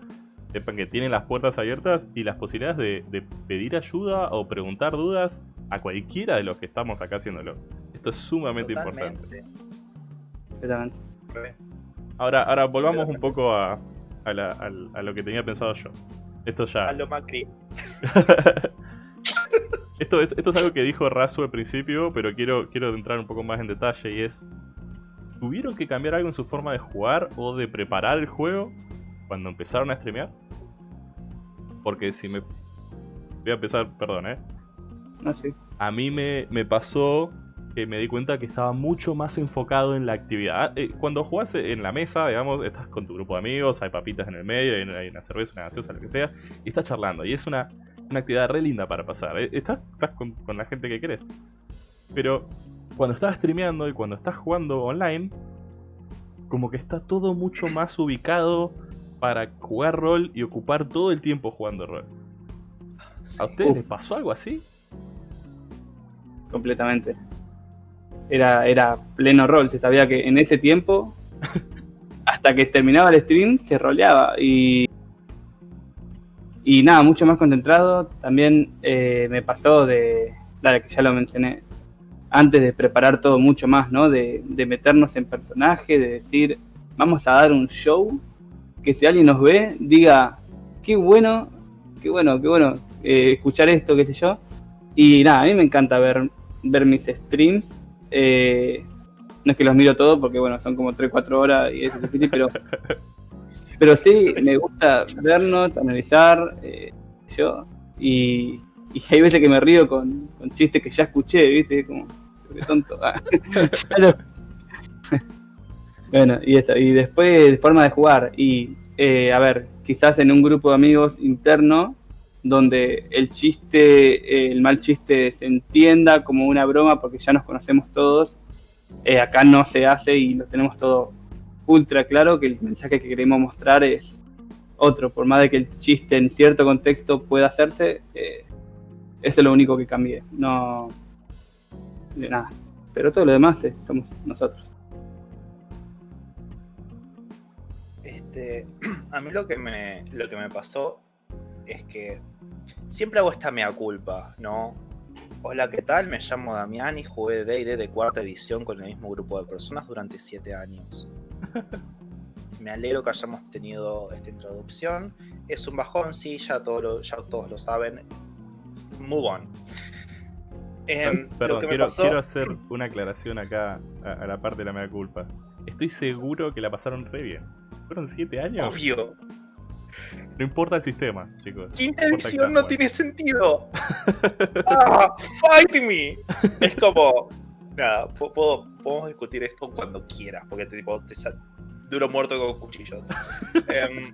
sepan que tienen las puertas abiertas y las posibilidades de, de pedir ayuda o preguntar dudas a cualquiera de los que estamos acá haciéndolo. Esto es sumamente importante. Totalmente. Ahora, ahora volvamos un poco a, a, la- al- a lo que tenía pensado yo. Esto ya. A lo Macri. (laughs) Esto, es, esto es algo que dijo Razo al principio, pero quiero, quiero entrar un poco más en detalle y es... ¿Tuvieron que cambiar algo en su forma de jugar o de preparar el juego cuando empezaron a streamear? Porque si me... Voy a empezar, perdón, ¿eh? No, sí. A mí me, me pasó que me di cuenta que estaba mucho más enfocado en la actividad. Ah, eh, Cuando jugás en la mesa, digamos, estás con tu grupo de amigos, hay papitas en el medio, hay una, hay una cerveza, una gaseosa, lo que sea, y estás charlando. Y es una, una actividad re linda para pasar. eh. Estás, estás con, con la gente que querés. Pero cuando estás streameando y cuando estás jugando online, como que está todo mucho más ubicado para jugar rol y ocupar todo el tiempo jugando rol. ¿A ustedes les pasó algo así? completamente. Era, era pleno rol, se sabía que en ese tiempo, (laughs) hasta que terminaba el stream, se roleaba. Y, y nada, mucho más concentrado. También eh, me pasó de, dale, que ya lo mencioné, antes de preparar todo mucho más, ¿no? De, meternos en personaje, de decir, vamos a dar un show, que si alguien nos ve, diga, qué bueno, qué bueno, qué bueno eh, escuchar esto, qué sé yo. Y nada, a mí me encanta ver, ver mis streams. Eh, no es que los miro todos porque bueno, son como 3-4 horas y es difícil, pero, pero sí, me gusta vernos, analizar, eh, yo. Y, (laughs) y hay veces que me río con, con chistes que ya escuché, ¿viste? Como, qué tonto. Ah, (laughs) (laughs) bueno, y esto. Y después, forma de jugar. Y, eh, a ver, quizás en un grupo de amigos interno, donde el chiste, eh, el mal chiste se entienda como una broma porque ya nos conocemos todos, eh, acá no se hace y lo tenemos todo ultra claro que el mensaje que queremos mostrar es otro, por más de que el chiste en cierto contexto pueda hacerse, eh, eso es lo único que cambie, no de nada. Pero todo lo demás es- somos nosotros. Este, (clears throat) a mí lo que me, lo que me pasó es que siempre hago esta mea culpa, ¿no? Hola, ¿qué tal? Me llamo Damián y jugué D&D de cuarta edición con el mismo grupo de personas durante siete años. (laughs) Me alegro que hayamos tenido esta introducción. Es un bajón, sí, ya, todo lo- ya todos lo saben. Move on. Em, Perdón, quiero, pasó- quiero hacer una aclaración acá a, a la parte de la mea culpa. Estoy seguro que la pasaron re bien. ¿Fueron 7 años? Obvio. No importa el sistema, chicos. Quinta No edición no sean tiene sentido. (laughs) Ah, fight me. Es como. Nada, puedo, podemos discutir esto cuando quieras, porque te, tipo, te sa- duro muerto con cuchillos. (laughs) Em.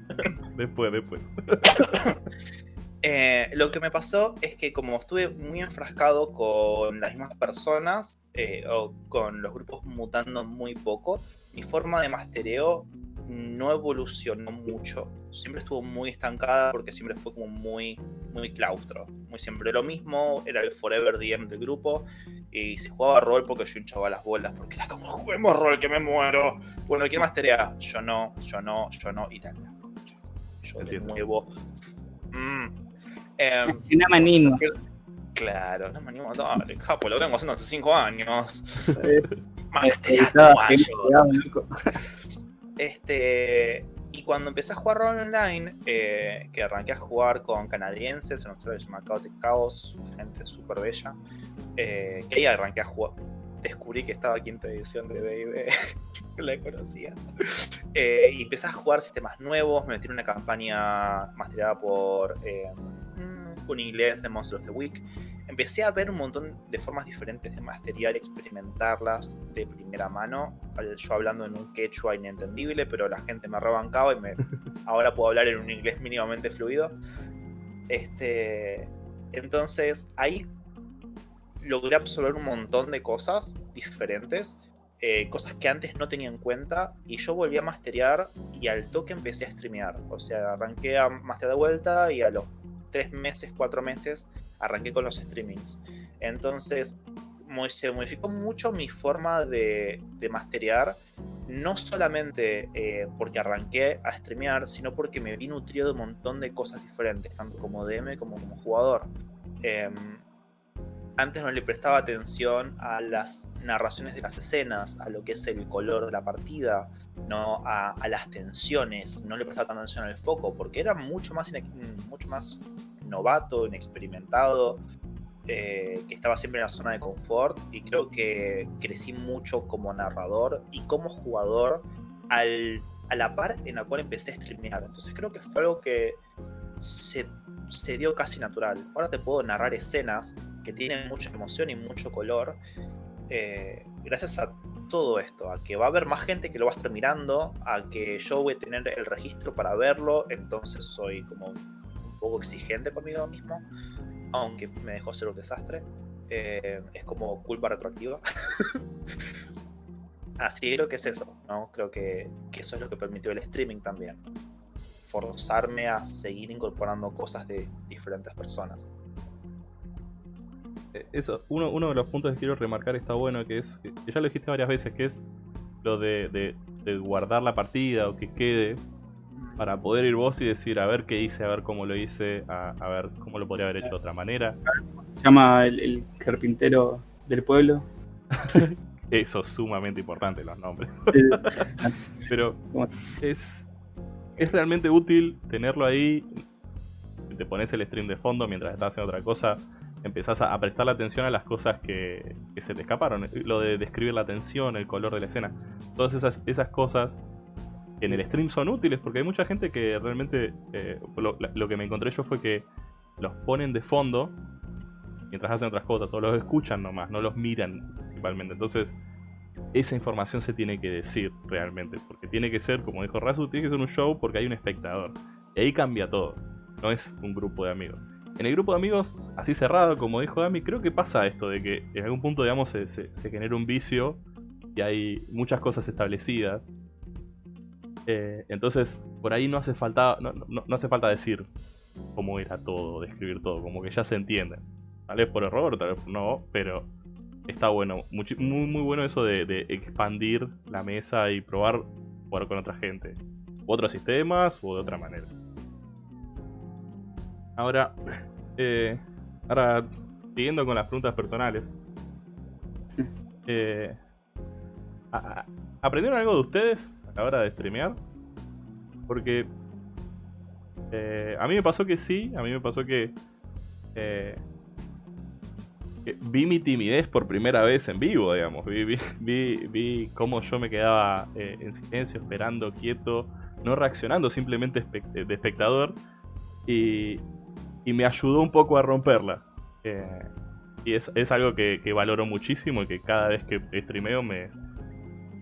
Después, después. (coughs) eh, lo que me pasó es que como estuve muy enfrascado con las mismas personas eh, o con los grupos mutando muy poco, mi forma de mastereo no evolucionó mucho. Siempre estuvo muy estancada porque siempre fue como muy, muy claustro. Muy siempre lo mismo, era el forever DM del grupo. Y se jugaba rol porque yo hinchaba las bolas, porque era como, juguemos rol que me muero. Bueno, ¿quién masterea? Yo no, yo no, yo no, y tal. Yo de nuevo. Mm. Em, Y nada más animo. Claro, no me animo a dale, capo, lo vengo haciendo hace 5 años. (laughs) Eh. Este, y cuando empecé a jugar rol online, eh, que arranqué a jugar con canadienses, en Australia se llama Chaotic Chaos, gente súper bella, eh, que ahí arranqué a jugar. Descubrí que estaba quinta edición de D&D, (laughs) la conocía. Eh, y empecé a jugar sistemas nuevos, me metí en una campaña masterada por un inglés de Monsters of the Week. Empecé a ver un montón de formas diferentes de masteriar, experimentarlas de primera mano. Yo hablando en un quechua inentendible, pero la gente me rebancaba y me, (laughs) ahora puedo hablar en un inglés mínimamente fluido. Este, entonces ahí logré absorber un montón de cosas diferentes, eh, cosas que antes no tenía en cuenta, y yo volví a masterear y al toque empecé a streamear. O sea, arranqué a masterear de vuelta y a los tres meses, cuatro meses, arranqué con los streamings. Entonces, mo- se modificó mucho mi forma de, de masterear, no solamente eh, porque arranqué a streamear, sino porque me vi nutrido de un montón de cosas diferentes, tanto como DM como como jugador. Em, antes no le prestaba atención a las narraciones de las escenas, a lo que es el color de la partida, no a, a las tensiones, no le prestaba tanta atención al foco, porque era mucho más, mucho más novato, inexperimentado. eh, que estaba siempre en la zona de confort y creo que crecí mucho como narrador y como jugador al, a la par en la cual empecé a streamear. Entonces creo que fue algo que se, se dio casi natural. Ahora te puedo narrar escenas que tienen mucha emoción y mucho color. Eh, gracias a todo esto, a que va a haber más gente que lo va a estar mirando, a que yo voy a tener el registro para verlo, entonces soy como un poco exigente conmigo mismo, aunque me dejó ser un desastre. Eh, es como culpa retroactiva. (laughs) Así creo que es eso, ¿no? Creo que, que, eso es lo que permitió el streaming también. Forzarme a seguir incorporando cosas de diferentes personas. Eh, eso, uno, uno de los puntos que quiero remarcar está bueno, que es, que ya lo dijiste varias veces, que es lo de, de, guardar la partida o que quede para poder ir vos y decir a ver qué hice, a ver cómo lo hice, a, a ver cómo lo podría haber hecho de otra manera. Se llama el, el carpintero del pueblo. (laughs) Eso es sumamente importante, los nombres. (laughs) (laughs) Pero es, es realmente útil tenerlo ahí. Te pones el stream de fondo mientras estás haciendo otra cosa empezás a, prestar la atención a las cosas que, se te escaparon. Lo de describir la tensión, el color de la escena. Todas esas, esas cosas en el stream son útiles porque hay mucha gente que realmente eh, lo, que me encontré yo fue que los ponen de fondo mientras hacen otras cosas, o los escuchan nomás, no los miran principalmente. Entonces, esa información se tiene que decir realmente, porque tiene que ser, como dijo Razu, tiene que ser un show porque hay un espectador. Y ahí cambia todo, no es un grupo de amigos en el grupo de amigos, así cerrado, como dijo Dami, creo que pasa esto, de que en algún punto, digamos, se, genera un vicio y hay muchas cosas establecidas. Eh, entonces, por ahí no hace falta, no, hace falta decir cómo era todo, describir todo, como que ya se entiende. Tal vez por error, tal vez no, pero está bueno, muy, muy bueno eso de, de expandir la mesa y probar jugar con otra gente. U otros sistemas o de otra manera. Ahora, eh, ahora siguiendo con las preguntas personales. Eh, ¿Aprendieron algo de ustedes a la hora de streamear? Porque eh, a mí me pasó que sí, a mí me pasó que, eh, vi mi timidez por primera vez en vivo, digamos. Vi, vi, (laughs) vi, vi cómo yo me quedaba en silencio, esperando, quieto, no reaccionando, simplemente de espectador. Y, y me ayudó un poco a romperla. Eh, y es, algo que, valoro muchísimo y que cada vez que streameo me,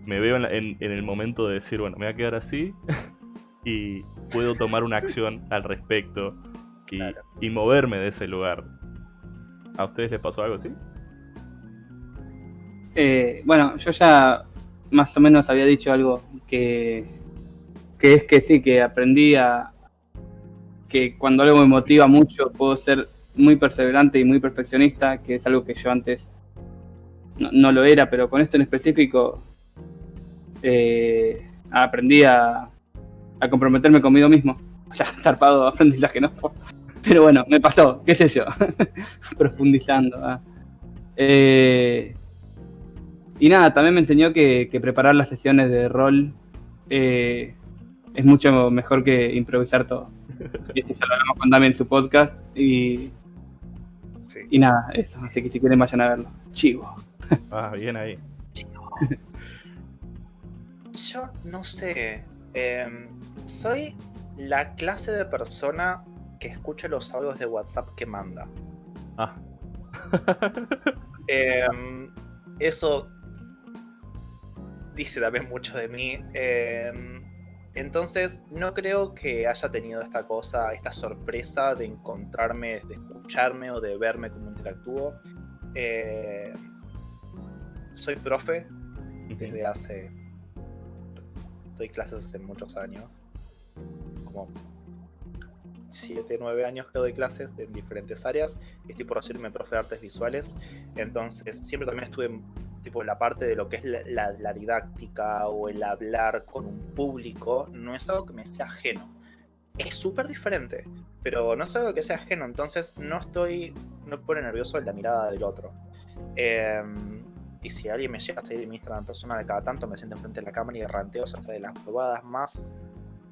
me veo en, el momento de decir, bueno, me voy a quedar así (laughs) y puedo tomar una acción al respecto y, moverme de ese lugar. ¿A ustedes les pasó algo así? Eh, bueno, yo ya más o menos había dicho algo que, que es que sí, que aprendí a, que cuando algo me motiva mucho puedo ser muy perseverante y muy perfeccionista, que es algo que yo antes no, lo era, pero con esto en específico eh, aprendí a, comprometerme conmigo mismo. (laughs) Ya, zarpado aprendizaje, ¿no? Pero bueno, me pasó, qué sé yo, (laughs) profundizando. Ah. Eh, y nada, también me enseñó que, preparar las sesiones de rol eh, es mucho mejor que improvisar todo. Y esto ya lo hablamos con Dami en su podcast. Y, y nada, eso. Así que si quieren, vayan a verlo. Chivo. Ah, bien ahí. (laughs) Yo no sé. Em, soy la clase de persona que escucha los audios de WhatsApp que manda. Ah. (laughs) Em, eso dice también mucho de mí. Eh, entonces, no creo que haya tenido esta cosa, esta sorpresa de encontrarme, de escucharme o de verme como interactúo. Eh, soy profe desde hace. Doy clases hace muchos años. Como 7, 9 años que doy clases en diferentes áreas. Estoy por recibirme profe de artes visuales. Entonces, siempre también estuve tipo la parte de lo que es la, didáctica o el hablar con un público, no es algo que me sea ajeno. Es súper diferente, pero no es algo que sea ajeno, entonces no estoy, no me pone nervioso la mirada del otro. Em, y si alguien me llega a seguir en mi Instagram personal cada tanto, me siento enfrente de la cámara y ranteo acerca de las probadas más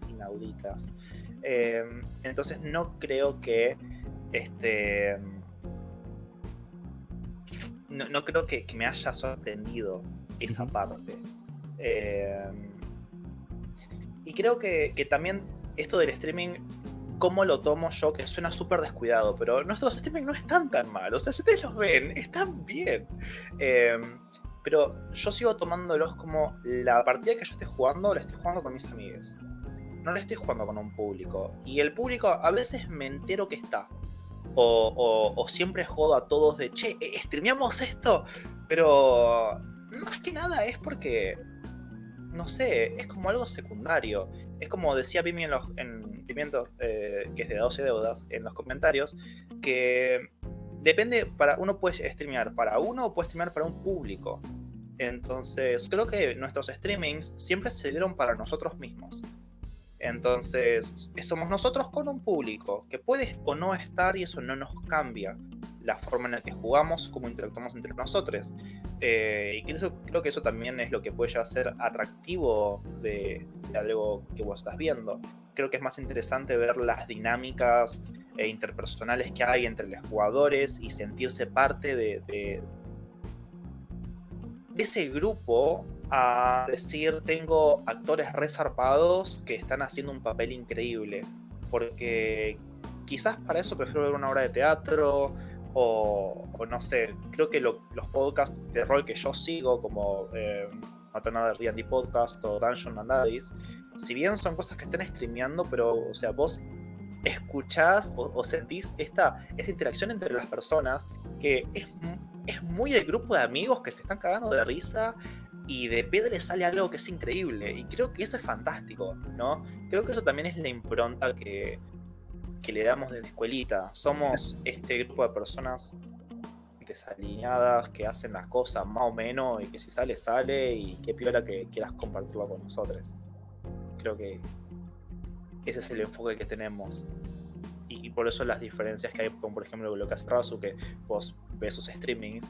inauditas. Em, entonces no creo que este no, creo que, me haya sorprendido esa parte. Eh, y creo que, también esto del streaming, cómo lo tomo yo, que suena súper descuidado, pero nuestros streaming no están tan mal. O sea, si ustedes los ven, (laughs) están bien. Eh, pero yo sigo tomándolos como la partida que yo esté jugando, la estoy jugando con mis amigos. No la estoy jugando con un público. Y el público a veces me entero que está. O, siempre jodo a todos de, che, eh, streameamos esto. Pero más que nada es porque, no sé, es como algo secundario. Es como decía Pimi en, los, en Pimiento, eh, que es de 12 deudas, en los comentarios, que depende, para uno puede streamear para uno o puede streamear para un público. Entonces, creo que nuestros streamings siempre se dieron para nosotros mismos. Entonces, somos nosotros con un público que puede o no estar y eso no nos cambia la forma en la que jugamos, cómo interactuamos entre nosotros. Eh, y creo, que eso también es lo que puede llegar a ser atractivo de, algo que vos estás viendo. Creo que es más interesante ver las dinámicas e interpersonales que hay entre los jugadores y sentirse parte de ese grupo a decir tengo actores resarpados que están haciendo un papel increíble. Porque quizás para eso prefiero ver una obra de teatro o, no sé, creo que los podcasts de rol que yo sigo como eh, Maternal D&D Podcast o Dungeon and Daddies, si bien son cosas que están streameando, pero o sea, vos escuchás o, sentís esta, esta interacción entre las personas que es, es muy el grupo de amigos que se están cagando de risa y de Pedro le sale algo que es increíble. Y creo que eso es fantástico, ¿no? Creo que eso también es la impronta que, que le damos desde escuelita. Somos este grupo de personas desalineadas que hacen las cosas más o menos y que si sale, sale y qué piola que quieras compartirlo con nosotros. Creo que ese es el enfoque que tenemos. Y, por eso las diferencias que hay, como por ejemplo lo que hace Razu, que vos ves sus streamings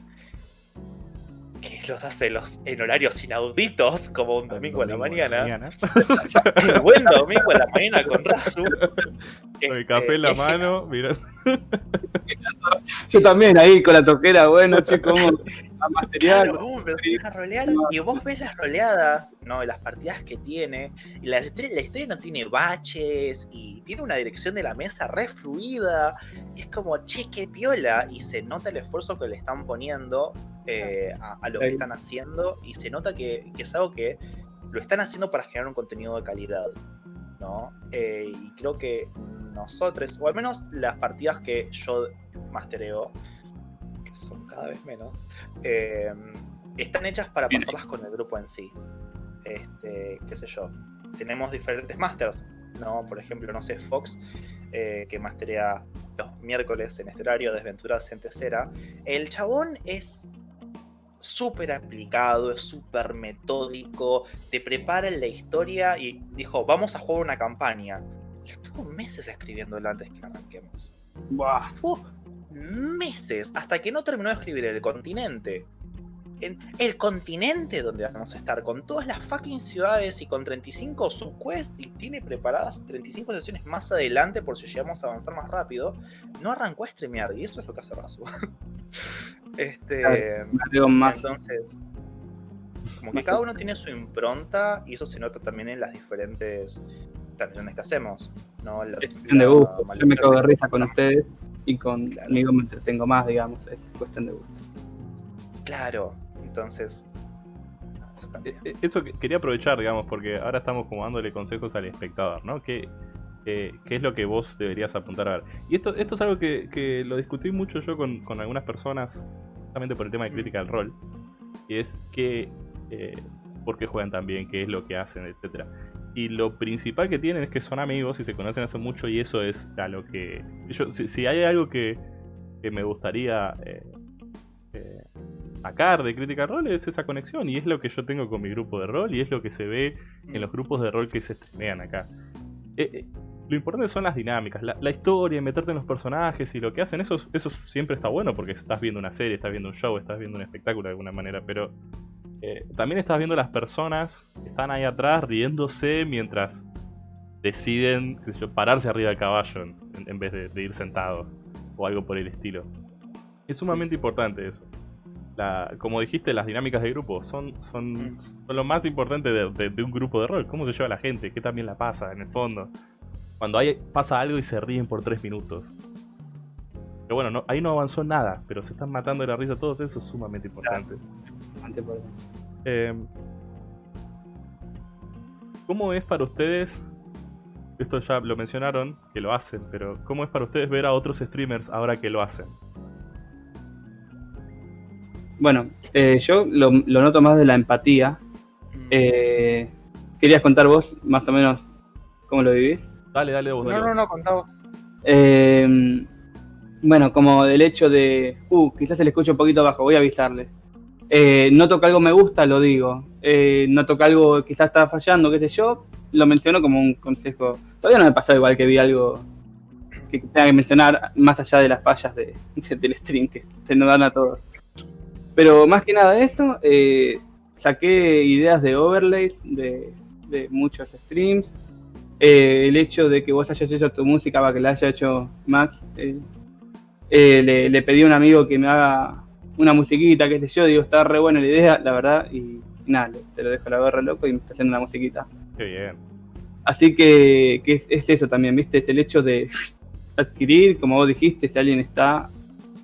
que los hace los, en horarios inauditos, como un domingo, en la mañana. el (laughs) buen domingo en la mañana con Razu. Con el café en la mano, mira. Yo también ahí con la toquera, bueno, (laughs) a y vos ves las roleadas, ¿no? Las partidas que tiene. Y la la historia no tiene baches y tiene una dirección de la mesa re fluida. es como, che, qué piola. Y se nota el esfuerzo que le están poniendo eh, a, lo que están haciendo y se nota que, es algo que lo están haciendo para generar un contenido de calidad, ¿no? Eh, y creo que nosotros, o al menos las partidas que yo mastereo, que son cada vez menos, eh, están hechas para pasarlas con el grupo en sí. Este, qué sé yo. Tenemos diferentes masters, ¿no? Por ejemplo, no sé, Fox, que masterea los miércoles en este horario, Desventuras en Tercera. El chabón es súper aplicado, es súper metódico, te prepara en la historia y dijo, vamos a jugar una campaña. Y estuvo meses escribiendo antes que arranquemos. Meses, hasta que no terminó de escribir El Continente. En el continente donde vamos a estar, con todas las fucking ciudades y con 35 subquests y tiene preparadas 35 sesiones más adelante por si llegamos a avanzar más rápido, no arrancó a streamear y eso es lo que hace Razu. (laughs) Este, entonces, como que cada uno tiene su impronta y eso se nota también en las diferentes transmisiones que hacemos. ¿no? cuestión de gusto. Yo me cago de risa con ustedes y conmigo me entretengo más, digamos. Es cuestión de gusto. Claro, entonces. Eso, eh, eh, quería aprovechar, digamos, porque ahora estamos como dándole consejos al espectador, ¿no? Que qué es lo que vos deberías apuntar a ver. Y esto, esto es algo que, lo discutí mucho yo con, algunas personas, justamente por el tema de crítica al rol, y es que, eh, por qué juegan tan bien, qué es lo que hacen, etcétera. Y lo principal que tienen es que son amigos y se conocen hace mucho y eso es a lo que... Yo, si, hay algo que, me gustaría eh, eh, sacar de crítica al rol es esa conexión y es lo que yo tengo con mi grupo de rol y es lo que se ve en los grupos de rol que se streamean acá. Eh, lo importante son las dinámicas, la, historia, meterte en los personajes y lo que hacen, eso, eso siempre está bueno porque estás viendo una serie, estás viendo un show, estás viendo un espectáculo de alguna manera, pero eh, también estás viendo las personas que están ahí atrás riéndose mientras deciden pararse arriba del caballo en, vez de, ir sentado o algo por el estilo. Es sumamente importante eso. la, como dijiste, las dinámicas de grupo son, son, son lo más importante de, un grupo de rol. ¿Cómo se lleva la gente? ¿Qué también la pasa en el fondo? Cuando hay, pasa algo y se ríen por tres minutos. Pero bueno, no, ahí no avanzó nada, pero se están matando de la risa todos, eso es sumamente importante. Eh, ¿Cómo es para ustedes? Esto ya lo mencionaron, que lo hacen, pero ¿cómo es para ustedes ver a otros streamers ahora que lo hacen? Bueno, eh, yo lo, noto más de la empatía. Mm. Eh, ¿Querías contar vos más o menos cómo lo vivís? Dale, dale vos. No, no, no, contá vos. Eh, bueno, como del hecho de, uh, quizás se le escucha un poquito bajo, voy a avisarle. Eh, noto que algo me gusta, lo digo. Eh, noto que algo quizás está fallando, qué sé yo, lo menciono como un consejo. Todavía no me pasó igual que vi algo que tenga que mencionar más allá de las fallas de, (laughs) del stream que se nos dan a todos. Pero más que nada de eso, eh, saqué ideas de overlays de, muchos streams. Eh, el hecho de que vos hayas hecho tu música para que la haya hecho Max. Eh, le, le, pedí a un amigo que me haga una musiquita, qué sé yo. Digo, está re buena la idea, la verdad. Y nada, te lo dejo la barra loco y me está haciendo una musiquita. Qué bien. Así que, es, es, eso también, ¿viste? Es el hecho de (laughs) adquirir, como vos dijiste, si alguien está,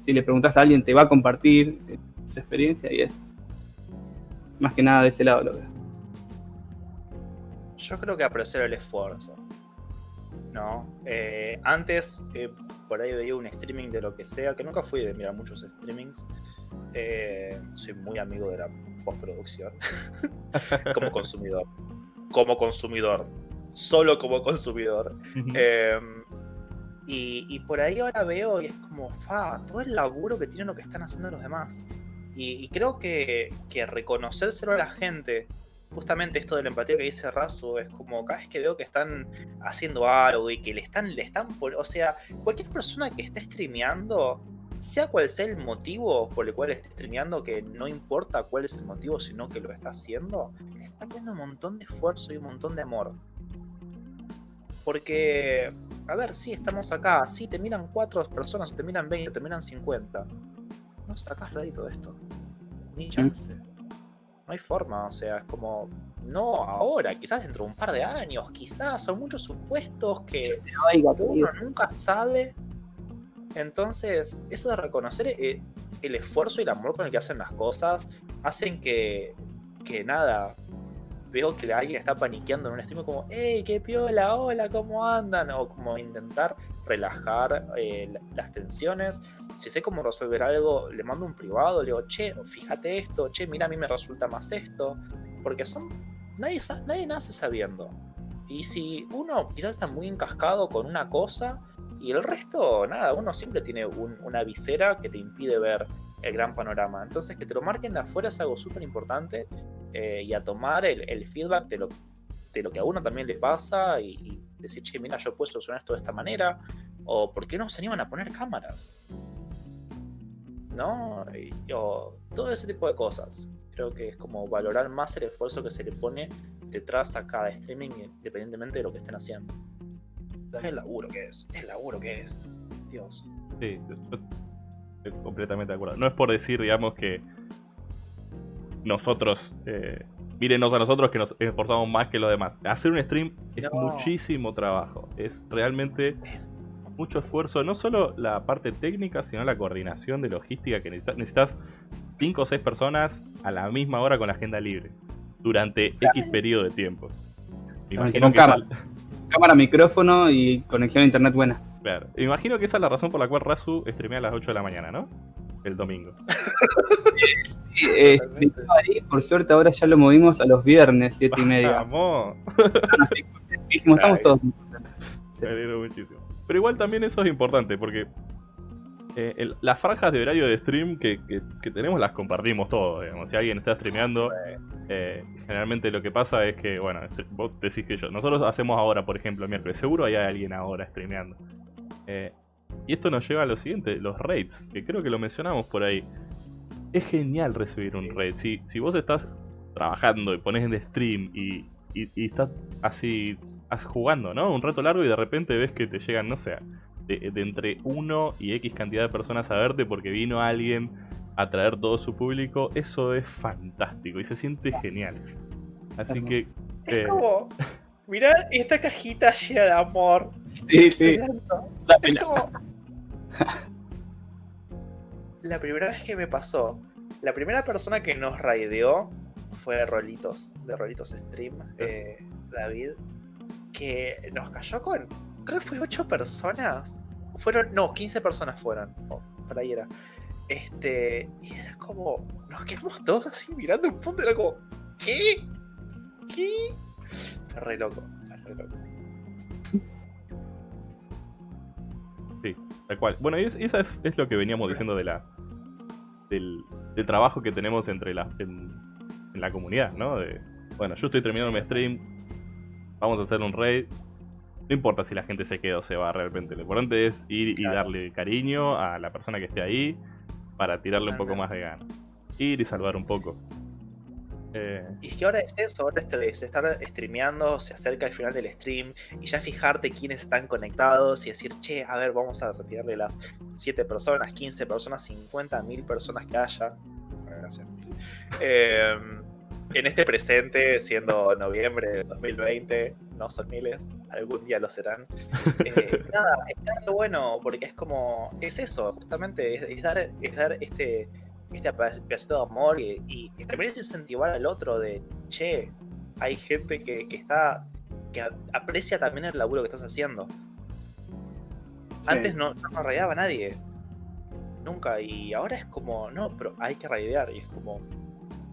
si le preguntas a alguien, te va a compartir su experiencia y es más que nada de ese lado lo veo. Yo creo que apreciar el esfuerzo. ¿no? Eh, antes, eh, por ahí veía un streaming de lo que sea, que nunca fui de mirar muchos streamings. Eh, soy muy amigo de la postproducción. (laughs) como consumidor. Como consumidor. Solo como consumidor. y, por ahí ahora veo y es como, fa, todo el laburo que tienen lo que están haciendo los demás. Y, creo que, que reconocérselo a la gente, justamente esto de la empatía que dice Razo, es como cada vez que veo que están haciendo algo y que le están, le están, o sea, cualquier persona que esté streameando, sea cual sea el motivo por el cual esté streameando, que no importa cuál es el motivo, sino que lo está haciendo, le está poniendo un montón de esfuerzo y un montón de amor. Porque, a ver, sí, estamos acá, sí, te miran cuatro personas, te miran 20, te miran 50 no sacas rédito de esto. Ni chance. No hay forma, o sea, es como, no ahora, quizás dentro de un par de años, quizás, son muchos supuestos que uno nunca sabe. Entonces, eso de reconocer eh, el, esfuerzo y el amor con el que hacen las cosas, hacen que, que nada, veo que alguien está paniqueando en un stream como, hey, qué piola, hola, ¿cómo andan? O como intentar relajar eh, las tensiones. Si sé cómo resolver algo, le mando un privado, le digo, che, fíjate esto, che, mira, a mí me resulta más esto. Porque son. Nadie, nadie nace sabiendo. Y si uno quizás está muy encascado con una cosa y el resto, nada, uno siempre tiene una visera que te impide ver el gran panorama. Entonces, que te lo marquen de afuera es algo súper importante eh, y a tomar el, feedback de lo, de lo que a uno también le pasa y, decir, che, mira, yo he puesto solucionar esto de esta manera, o por qué no se animan a poner cámaras, ¿no? o todo ese tipo de cosas. Creo que es como valorar más el esfuerzo que se le pone detrás a cada streaming, independientemente de lo que estén haciendo. Es el laburo que es, el laburo que es. Dios. Sí, completamente de acuerdo. No es por decir, digamos, que nosotros, eh, mírenos a nosotros que nos esforzamos más que los demás. Hacer un stream es muchísimo trabajo, es realmente mucho esfuerzo, no solo la parte técnica, sino la coordinación de logística que necesitas. Necesitas 5 o 6 personas a la misma hora con la agenda libre, durante X periodo de tiempo. con cámara. Cámara, micrófono y conexión a internet buena. Claro. Imagino que esa es la razón por la cual Razu streamea a las 8 de la mañana, ¿no? El domingo. Eh, por suerte ahora ya lo movimos a los viernes, siete y media. Vamos. Estamos todos. Me muchísimo. Pero igual también eso es importante, porque eh, las franjas de horario de stream que, tenemos las compartimos todos. Si alguien está streameando, eh, generalmente lo que pasa es que, bueno, vos decís que yo. Nosotros hacemos ahora, por ejemplo, miércoles. Seguro hay alguien ahora streameando. y esto nos lleva a lo siguiente: los raids, que creo que lo mencionamos por ahí es genial recibir un raid. Si, si vos estás trabajando y pones en stream y, y, estás así jugando, ¿no? Un rato largo y de repente ves que te llegan, no sé, de, entre uno y X cantidad de personas a verte porque vino alguien atraer todo su público, eso es fantástico y se siente genial. Así que... Es eh, como, mirá esta cajita llena de amor. Sí, sí. Es Dámela. como- La primera vez que me pasó, la primera persona que nos raideó fue Rolitos, de Rolitos Stream, eh, David, que nos cayó con, creo que fue 8 personas. Fueron, no, 15 personas fueron, o por ahí era. Este, y era como, nos quedamos todos así mirando un punto, era como, ¿qué? ¿Qué? Fue re loco, fue re loco. Tal cual. Bueno, y es, es lo que veníamos diciendo de la del, del trabajo que tenemos entre la, en, en la comunidad, ¿no? De, bueno, yo estoy terminando mi stream, vamos a hacer un raid. No importa si la gente se queda o se va realmente. Lo importante es ir y darle cariño a la persona que esté ahí para tirarle un poco más de ganas. Ir y salvar un poco. Eh, Y es que ahora es eso, ahora es, es estar streameando, se acerca el final del stream y ya fijarte quiénes están conectados y decir, che, a ver, vamos a retirarle las 7 personas, 15 personas, 50 mil personas que haya. Gracias. Eh, en este presente, siendo noviembre de 2020, no son miles, algún día lo serán. (laughs) Eh, nada, está re bueno porque es como, es eso, justamente, es, es dar, es dar este, este peda- pedacito de amor y, y, y también es incentivar al otro de, che, hay gente que, que está, que aprecia también el laburo que estás haciendo. Antes no, no nos raideaba nadie. Nunca. Y ahora es como, no, pero hay que raidear. Y es como,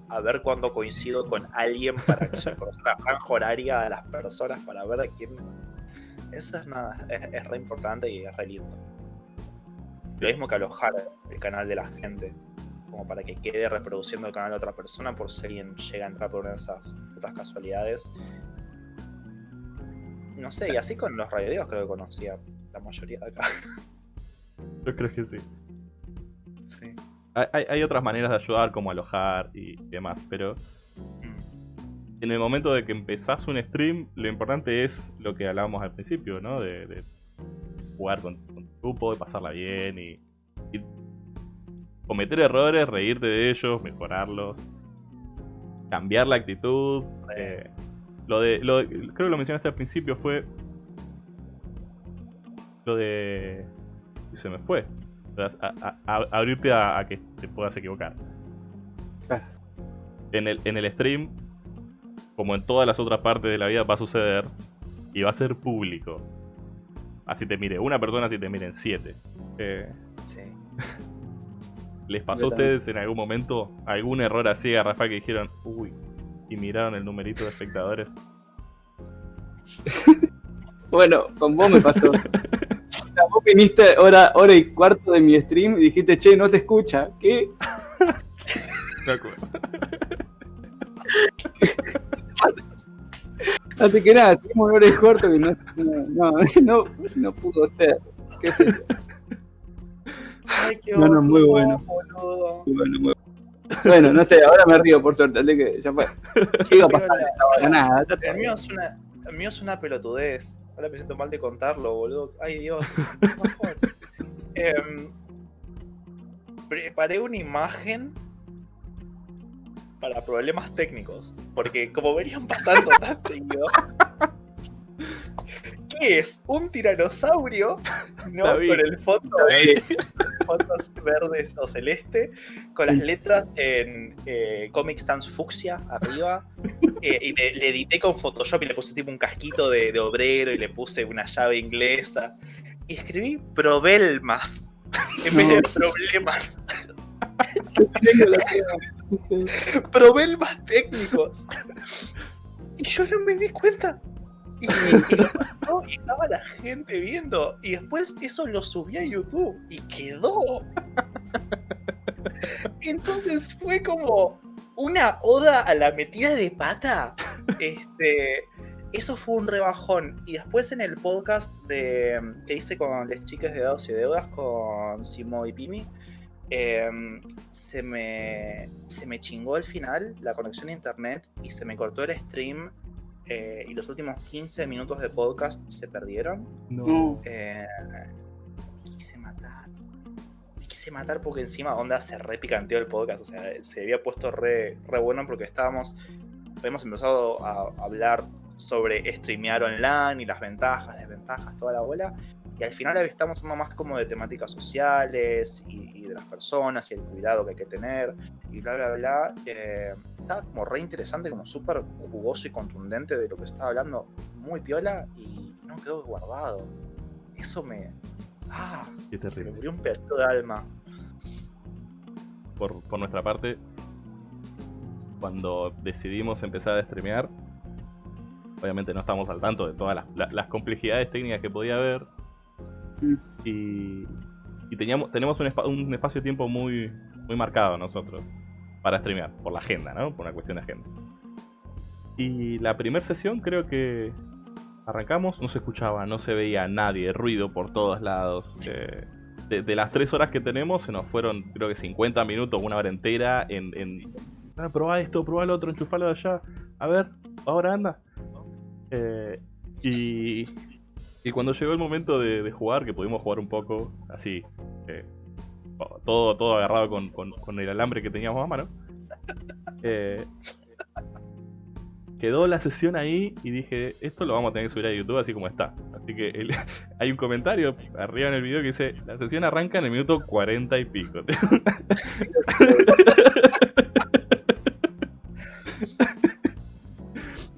a ver cuándo coincido con alguien para que ya la franja horaria de las personas para ver a quién. Eso es nada, es, es re importante y es re lindo. Lo mismo que alojar el canal de la gente, como para que quede reproduciendo el canal de otra persona por si alguien llega a entrar por esas putas casualidades. No sé, y así con los radiodeos creo que conocía la mayoría de acá. yo creo que sí. Sí. Hay, otras maneras de ayudar, como alojar y demás, pero en el momento de que empezás un stream, lo importante es lo que hablábamos al principio, ¿no? De, jugar con, con tu grupo, de pasarla bien y, y cometer errores, reírte de ellos, mejorarlos, cambiar la actitud. eh, lo de, lo de- creo que lo mencionaste al principio fue lo de y se me fue. A- a- a- abrirte a, a que te puedas equivocar. En el, en el stream, como en todas las otras partes de la vida, va a suceder y va a ser público. Así te mire una persona, así te miren siete. Eh, Sí. (laughs) ¿Les pasó a ustedes en algún momento algún error así garrafal que dijeron, uy, y miraron el numerito de espectadores? (laughs) Bueno, con vos me pasó. (laughs) Viniste hora, hora y cuarto de mi stream y dijiste, che, no te escucha. ¿Qué? (laughs) Me acuerdo. (laughs) Antes que nada, tuvimos hora y cuarto que no, no, no, no, no pudo ser. ¿Qué sé yo? Ay, qué No, no, muy bueno. boludo. Bueno, muy- bueno, no sé, ahora me río por suerte, así que ya fue. ¿Qué iba a pasar? No pasa nada. ya está El mío es una, el mío es una pelotudez. Ahora me siento mal de contarlo, boludo. Ay, Dios. (laughs) Em, preparé una imagen para problemas técnicos. Porque como venían pasando tan seguido. (laughs) ¿Qué es? ¿Un tiranosaurio? No, David. con el fondo (laughs) verdes o celeste, con las letras en eh, Comic Sans Fucsia arriba. (laughs) eh, y le, le edité con Photoshop y le puse tipo un casquito de, de obrero y le puse una llave inglesa. Y escribí Probelmas en vez de problemas. (laughs) Probelmas técnicos. Y yo no me di cuenta. Y, (laughs) estaba la gente viendo. Y después eso lo subí a YouTube y quedó. Entonces fue como una oda a la metida de pata. Este. Eso fue un rebajón. Y después en el podcast de, que hice con las chicas de Dados y Deudas, con Simo y Pimi, em, se, me, se me chingó al final la conexión a internet y se me cortó el stream. Eh, y los últimos 15 minutos de podcast se perdieron. No. Eh, me quise matar. Me quise matar porque encima onda se re picanteó el podcast. O sea, se había puesto re, re bueno porque estábamos. Habíamos empezado a hablar sobre streamear online y las ventajas, desventajas, toda la bola. Y al final estamos hablando más como de temáticas sociales y, de las personas y el cuidado que hay que tener y bla, bla, bla. Eh, estaba como re interesante, como súper jugoso y contundente de lo que estaba hablando. Muy piola y no quedó guardado. Eso me. ¡Ah! se me murió un pedacito de alma. Por, por nuestra parte, cuando decidimos empezar a streamear, obviamente no estábamos al tanto de todas las, complejidades técnicas que podía haber. Mm. Y, teníamos, tenemos un, un espacio de tiempo muy, muy marcado nosotros para streamear, por la agenda, ¿no? Por una cuestión de agenda. Y la primera sesión creo que arrancamos, no se escuchaba, no se veía nadie, ruido por todos lados. Eh, de, las tres horas que tenemos, se nos fueron creo que 50 minutos, una hora entera en... en ah, probá esto, probá lo otro, enchufalo de allá. A ver, ahora anda. Eh, y, y cuando llegó el momento de, jugar, que pudimos jugar un poco así, eh, todo, todo agarrado con, con, el alambre que teníamos a mano, (laughs) eh, quedó la sesión ahí y dije, esto lo vamos a tener que subir a YouTube así como está. Así que (laughs) hay un comentario arriba en el video que dice, la sesión arranca en el minuto 40 y pico. (laughs)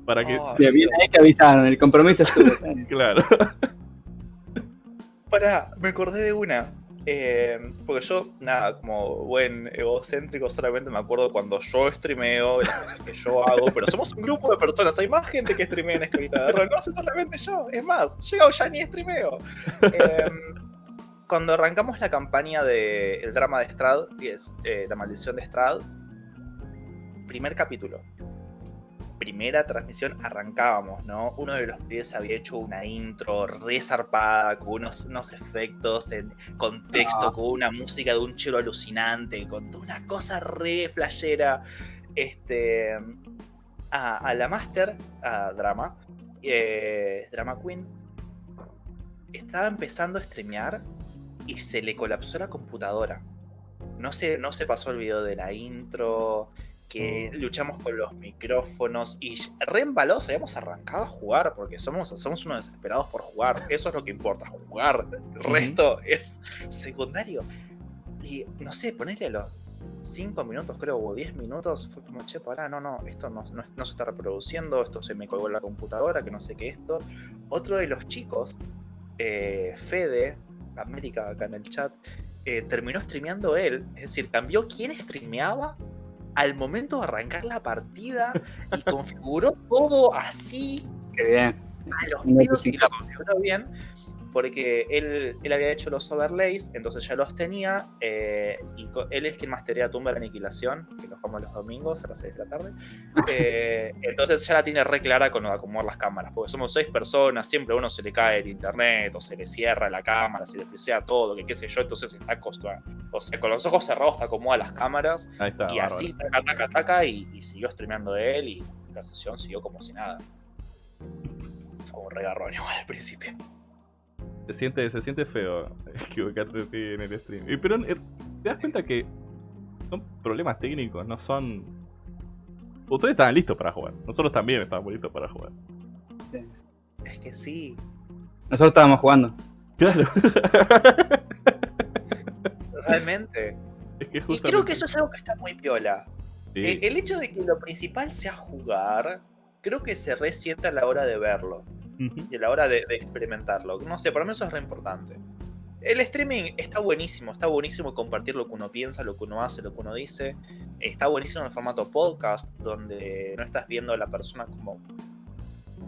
para que. Oh, bien ahí que avisaron, el compromiso estuvo. (laughs) claro. (laughs) Para, me acordé de una. Eh, porque yo, nada, como buen egocéntrico, solamente me acuerdo cuando yo streameo, las cosas que yo hago, pero somos un grupo de personas, hay más gente que streamea en escrita de rol, no solamente yo, es más, llegado ya ni streameo. Eh, cuando arrancamos la campaña del el drama de Strad, que es eh, La maldición de Strad, primer capítulo, primera transmisión arrancábamos, ¿no? Uno de los pibes había hecho una intro re zarpada, con unos, unos efectos en contexto, ah. con una música de un chelo alucinante, con una cosa re flashera. Este, a, la Master, a Drama, eh, Drama Queen, estaba empezando a streamear y se le colapsó la computadora. No se, no se pasó el video de la intro, que luchamos con los micrófonos y re embalados habíamos arrancado a jugar porque somos, somos unos desesperados por jugar. Eso es lo que importa, jugar. El resto es secundario. Y no sé, ponerle a los 5 minutos, creo, o 10 minutos, fue como, che, pará, no, no, esto no, no, se está reproduciendo, esto se me colgó en la computadora, que no sé qué esto. Otro de los chicos, eh, Fede, América acá en el chat, eh, terminó streameando él, es decir, cambió quién streameaba al momento de arrancar la partida y configuró todo así. Qué bien. A los pedos y lo configuró bien porque él, él, había hecho los overlays, entonces ya los tenía, eh, y él es quien masterea Tumba la Aniquilación, que lo jugamos los domingos a las 6 de la tarde. Eh, entonces ya la tiene re clara con acomodar las cámaras, porque somos 6 personas, siempre a uno se le cae el internet, o se le cierra la cámara, se le frisea todo, que qué sé yo, entonces está acostumbrado. O sea, con los ojos cerrados acomoda las cámaras, y así, taca, taca, taca, y, y siguió streameando de él, y la sesión siguió como si nada. Fue un regarrón igual al principio se siente, se siente feo (laughs) equivocarse así en el stream. Pero eh, te das cuenta que son problemas técnicos, no son. Ustedes estaban listos para jugar. Nosotros también estábamos listos para jugar. Es que sí. Nosotros estábamos jugando. Claro. (laughs) Realmente. y creo que eso es algo que está muy piola. El, el, hecho de que lo principal sea jugar, creo que se resienta a la hora de verlo y a la hora de, experimentarlo. No sé, para mí eso es re importante. El streaming está buenísimo, está buenísimo compartir lo que uno piensa, lo que uno hace, lo que uno dice. Está buenísimo en el formato podcast, donde no estás viendo a la persona como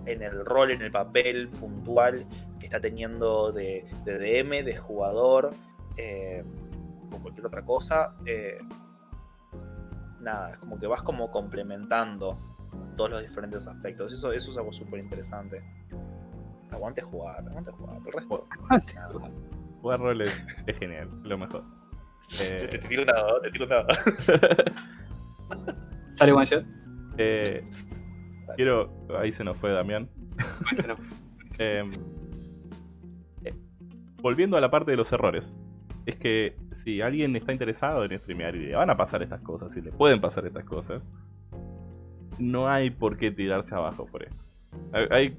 en el rol, en el papel puntual que está teniendo de, DM, de jugador, eh, o cualquier otra cosa. Eh, nada, es como que vas como complementando todos los diferentes aspectos. Eso, eso es algo súper interesante. Aguante jugar, aguante jugar. El resto. Jugar rol es, genial, lo mejor. Eh... Te, tiro nada, te tiro nada. (laughs) ¿Sale one shot? Eh, quiero. Ahí se nos fue Damián. (laughs) Em, eh, volviendo a la parte de los errores. es que si alguien está interesado en streamear y le van a pasar estas cosas, y le pueden pasar estas cosas, no hay por qué tirarse abajo por esto. Hay,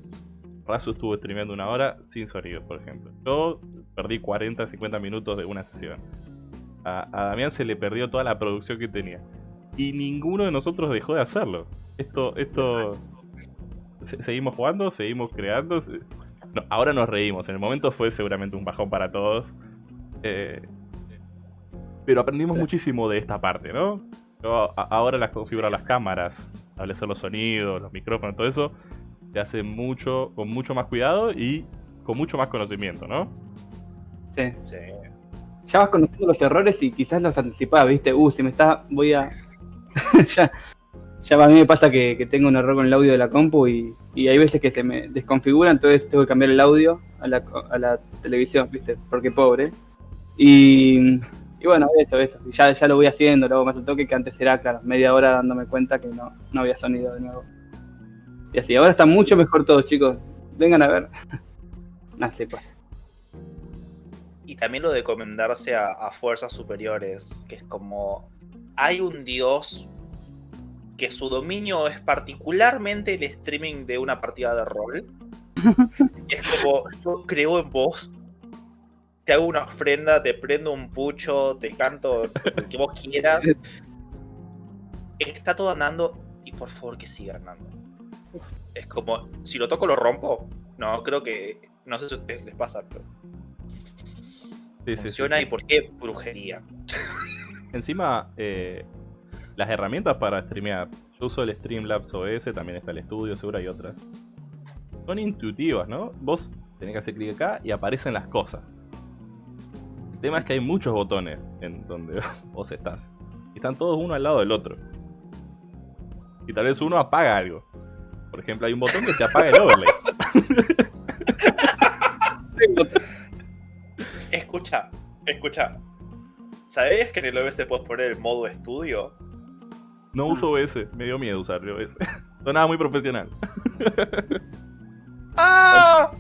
Razu estuvo streameando una hora sin sonido, por ejemplo. Yo perdí 40, 50 minutos de una sesión. A, Damián se le perdió toda la producción que tenía. Y ninguno de nosotros dejó de hacerlo. Esto, esto... seguimos jugando, seguimos creando. ahora nos reímos. En el momento fue seguramente un bajón para todos. Eh, pero aprendimos muchísimo de esta parte, ¿no? ahora las configuro las cámaras, establecer los sonidos, los micrófonos, todo eso, se hace mucho, con mucho más cuidado y con mucho más conocimiento, ¿no? Sí. sí. Ya vas conociendo los errores y quizás los anticipás, ¿viste? Uh, si me está, voy a... (laughs) ya, ya a mí me pasa que, tengo un error con el audio de la compu y, hay veces que se me desconfigura, entonces tengo que cambiar el audio a la, a la televisión, ¿viste? Porque pobre. Y, bueno, eso, eso. Ya, ya lo voy haciendo, luego más al toque que antes era, claro, media hora dándome cuenta que no, no había sonido de nuevo. Y así, ahora está mucho mejor todo, chicos. Vengan a ver. (laughs) así pues. Y también lo de comendarse a, fuerzas superiores, que es como. Hay un dios que su dominio es particularmente el streaming de una partida de rol. y (laughs) es como, yo creo en vos, te hago una ofrenda, te prendo un pucho, te canto lo que vos quieras. Está todo andando y por favor que siga andando. Es como, si lo toco lo rompo. No, creo que, no sé si a ustedes les pasa, pero... funciona y por qué brujería. (laughs) Encima, eh, las herramientas para streamear, yo uso el Streamlabs OS, también está el estudio, seguro hay otras. Son intuitivas, ¿no? Vos tenés que hacer clic acá y aparecen las cosas. El tema es que hay muchos botones en donde (laughs) vos estás. Y están todos uno al lado del otro. Y tal vez uno apaga algo. Por ejemplo, hay un botón que te apaga el overlay. (laughs) escucha, escucha. ¿Sabías que en el OBS puedes poner el modo estudio? No uso OBS, me dio miedo usar el OBS. (laughs) Sonaba muy profesional. ¡Ah!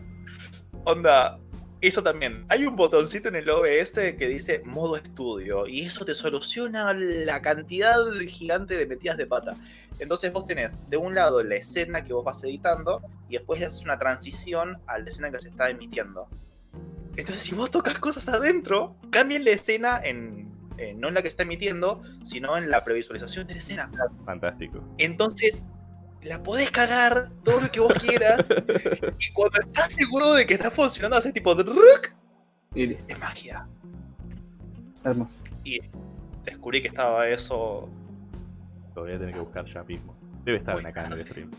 Onda, eso también. Hay un botoncito en el OBS que dice modo estudio y eso te soluciona la cantidad gigante de metidas de pata. Entonces vos tenés de un lado la escena que vos vas editando y después haces una transición a la escena que se está emitiendo. Entonces si vos tocas cosas adentro, cambien la escena en, no en la que está emitiendo, sino en la previsualización de la escena. Fantástico. Entonces la podés cagar todo lo que vos quieras. y cuando estás seguro de que está funcionando, hace tipo de y es magia. Hermoso. Y descubrí que estaba eso. Lo voy a tener que buscar ya mismo. Debe estar en acá en el stream.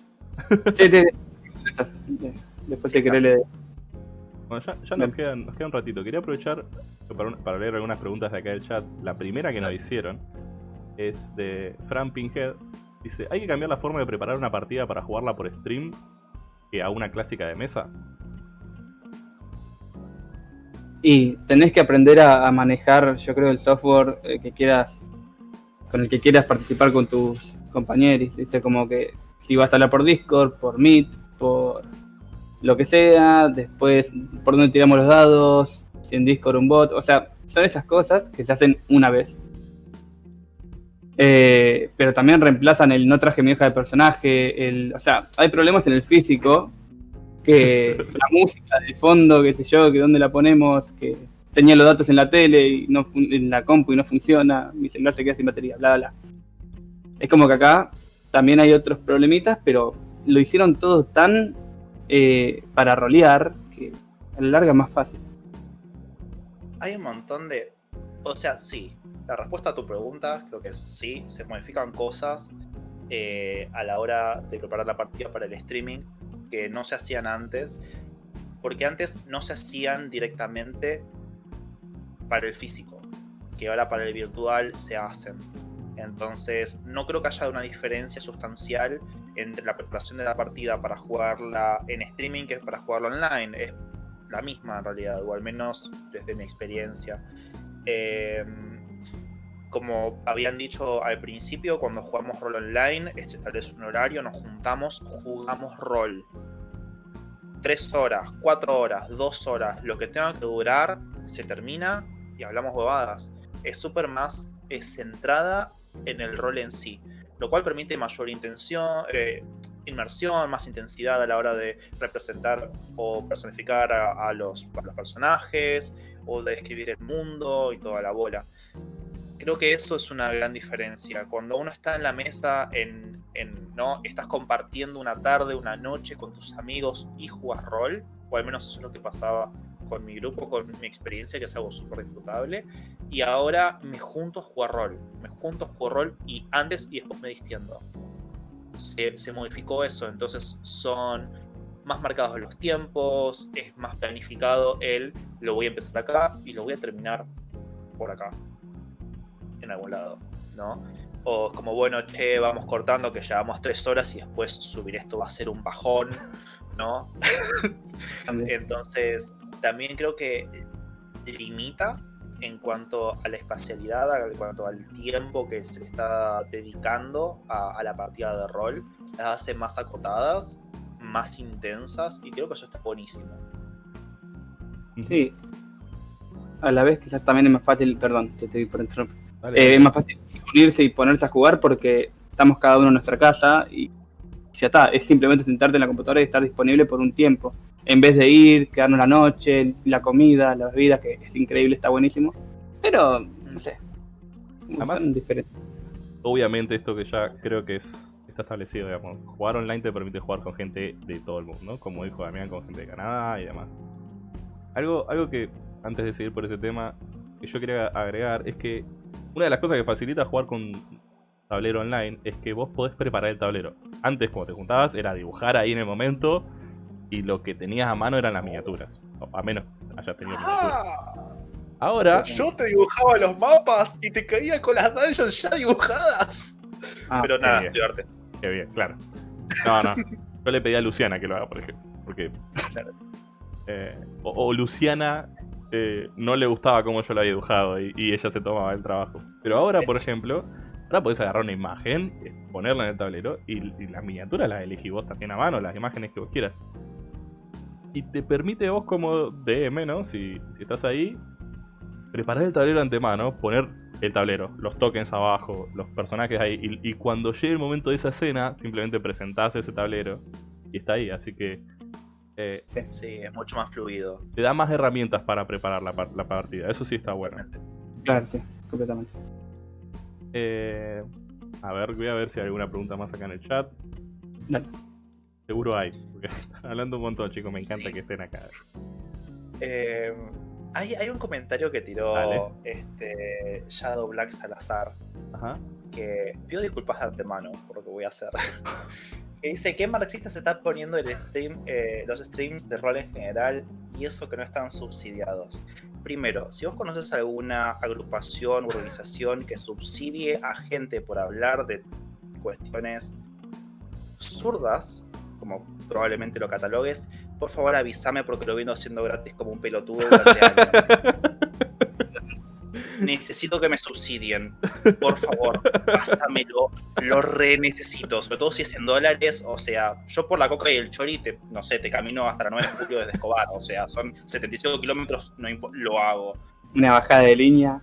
Sí, sí. Después si querés le. Bueno, ya, ya nos, queda, nos, queda, un ratito. Quería aprovechar para, para, leer algunas preguntas de acá del chat. La primera que nos hicieron es de Fran Pinhead, Dice, ¿hay que cambiar la forma de preparar una partida para jugarla por stream que a una clásica de mesa? Y tenés que aprender a, manejar, yo creo, el software eh, que quieras, con el que quieras participar con tus compañeros, ¿viste? Como que si vas a hablar por Discord, por Meet, por lo que sea, después por dónde tiramos los dados, si en Discord un bot, o sea, son esas cosas que se hacen una vez. Eh, pero también reemplazan el no traje mi hoja de personaje. El, o sea, hay problemas en el físico. Que (laughs) la música de fondo, qué sé yo, que dónde la ponemos, que tenía los datos en la tele y no en la compu y no funciona, mi celular se queda sin batería, bla, bla. Es como que acá también hay otros problemitas, pero lo hicieron todo tan eh, para rolear que a la larga es más fácil. Hay un montón de. O sea, sí, la respuesta a tu pregunta creo que es sí, se modifican cosas eh, a la hora de preparar la partida para el streaming que no se hacían antes, porque antes no se hacían directamente para el físico, que ahora para el virtual se hacen. Entonces, no creo que haya una diferencia sustancial entre la preparación de la partida para jugarla en streaming que para jugarla online. Es la misma en realidad, o al menos desde mi experiencia. Eh, como habían dicho al principio, cuando jugamos rol online, este establece un horario, nos juntamos, jugamos rol. Tres horas, cuatro horas, dos horas, lo que tenga que durar, se termina y hablamos bobadas. Es súper más centrada en el rol en sí, lo cual permite mayor intención, eh, inmersión, más intensidad a la hora de representar o personificar a, los, personajes o de escribir el mundo y toda la bola. Creo que eso es una gran diferencia. Cuando uno está en la mesa, en, ¿no? estás compartiendo una tarde, una noche con tus amigos y jugas rol, o al menos eso es lo que pasaba con mi grupo, con mi experiencia, que es algo súper disfrutable. Y ahora me junto a jugar rol. Me junto a jugar rol y antes y después me distiendo se, modificó eso, entonces son más marcados los tiempos, es más planificado el lo voy a empezar acá y lo voy a terminar por acá, en algún lado, ¿no? O es como, bueno, che, vamos cortando que llevamos tres horas y después subir esto va a ser un bajón, ¿no? (laughs) Entonces, también creo que limita en cuanto a la espacialidad, en cuanto al tiempo que se está dedicando a, la partida de rol, las hace más acotadas, más intensas, y creo que eso está buenísimo. Sí. A la vez quizás también es más fácil, perdón, te estoy por interrumpir. Eh, es más fácil unirse y ponerse a jugar porque estamos cada uno en nuestra casa y ya está, es simplemente sentarte en la computadora y estar disponible por un tiempo en vez de ir, quedarnos la noche, la comida, la bebida, que es increíble, está buenísimo. Pero, no sé. Además, diferente. Obviamente esto que ya creo que es está establecido, digamos. Jugar online te permite jugar con gente de todo el mundo, ¿no? Como dijo Damián, con gente de Canadá y demás. Algo, algo que, antes de seguir por ese tema, que yo quería agregar es que una de las cosas que facilita jugar con tablero online es que vos podés preparar el tablero. Antes, cuando te juntabas, era dibujar ahí en el momento y lo que tenías a mano eran las miniaturas. a menos hayas tenido ah, Ahora. Yo te dibujaba los mapas y te caía con las dungeons ya dibujadas. Ah, Pero nada, qué Qué bien, claro. No, no. Yo le pedí a Luciana que lo haga, por ejemplo. Porque. (laughs) Eh, o, Luciana eh, no le gustaba cómo yo lo había dibujado y, ella se tomaba el trabajo. Pero ahora, por ejemplo, ahora podés agarrar una imagen, eh, ponerla en el tablero y, y las miniaturas las elegís vos también a mano, las imágenes que vos quieras y te permite vos como DM, ¿no? Si, estás ahí, preparar el tablero antemano, poner el tablero, los tokens abajo, los personajes ahí, y, cuando llegue el momento de esa escena, simplemente presentás ese tablero y está ahí, así que... Eh, sí, es mucho más fluido. Te da más herramientas para preparar la, partida, eso sí está bueno. Claro, sí, completamente. Eh, a ver, voy a ver si hay alguna pregunta más acá en el chat. Dale. Seguro hay. están hablando un montón, chicos. Me encanta que estén acá. Eh, hay, un comentario que tiró este Shadow Black Salazar. Que pido disculpas de antemano por lo que voy a hacer. (laughs) que dice que marxista se está poniendo el stream, eh, los streams de rol en general y eso que no están subsidiados. Primero, si vos conoces alguna agrupación o organización que subsidie a gente por hablar de cuestiones zurdas, como probablemente lo catalogues, por favor avísame porque lo viendo haciendo gratis como un pelotudo durante años. (laughs) necesito que me subsidien. Por favor, pásamelo. Lo re necesito. Sobre todo si es en dólares. O sea, yo por la coca y el chori, no sé, te camino hasta la 9 de julio desde Escobar. O sea, son 75 kilómetros, no lo hago. Una bajada de línea.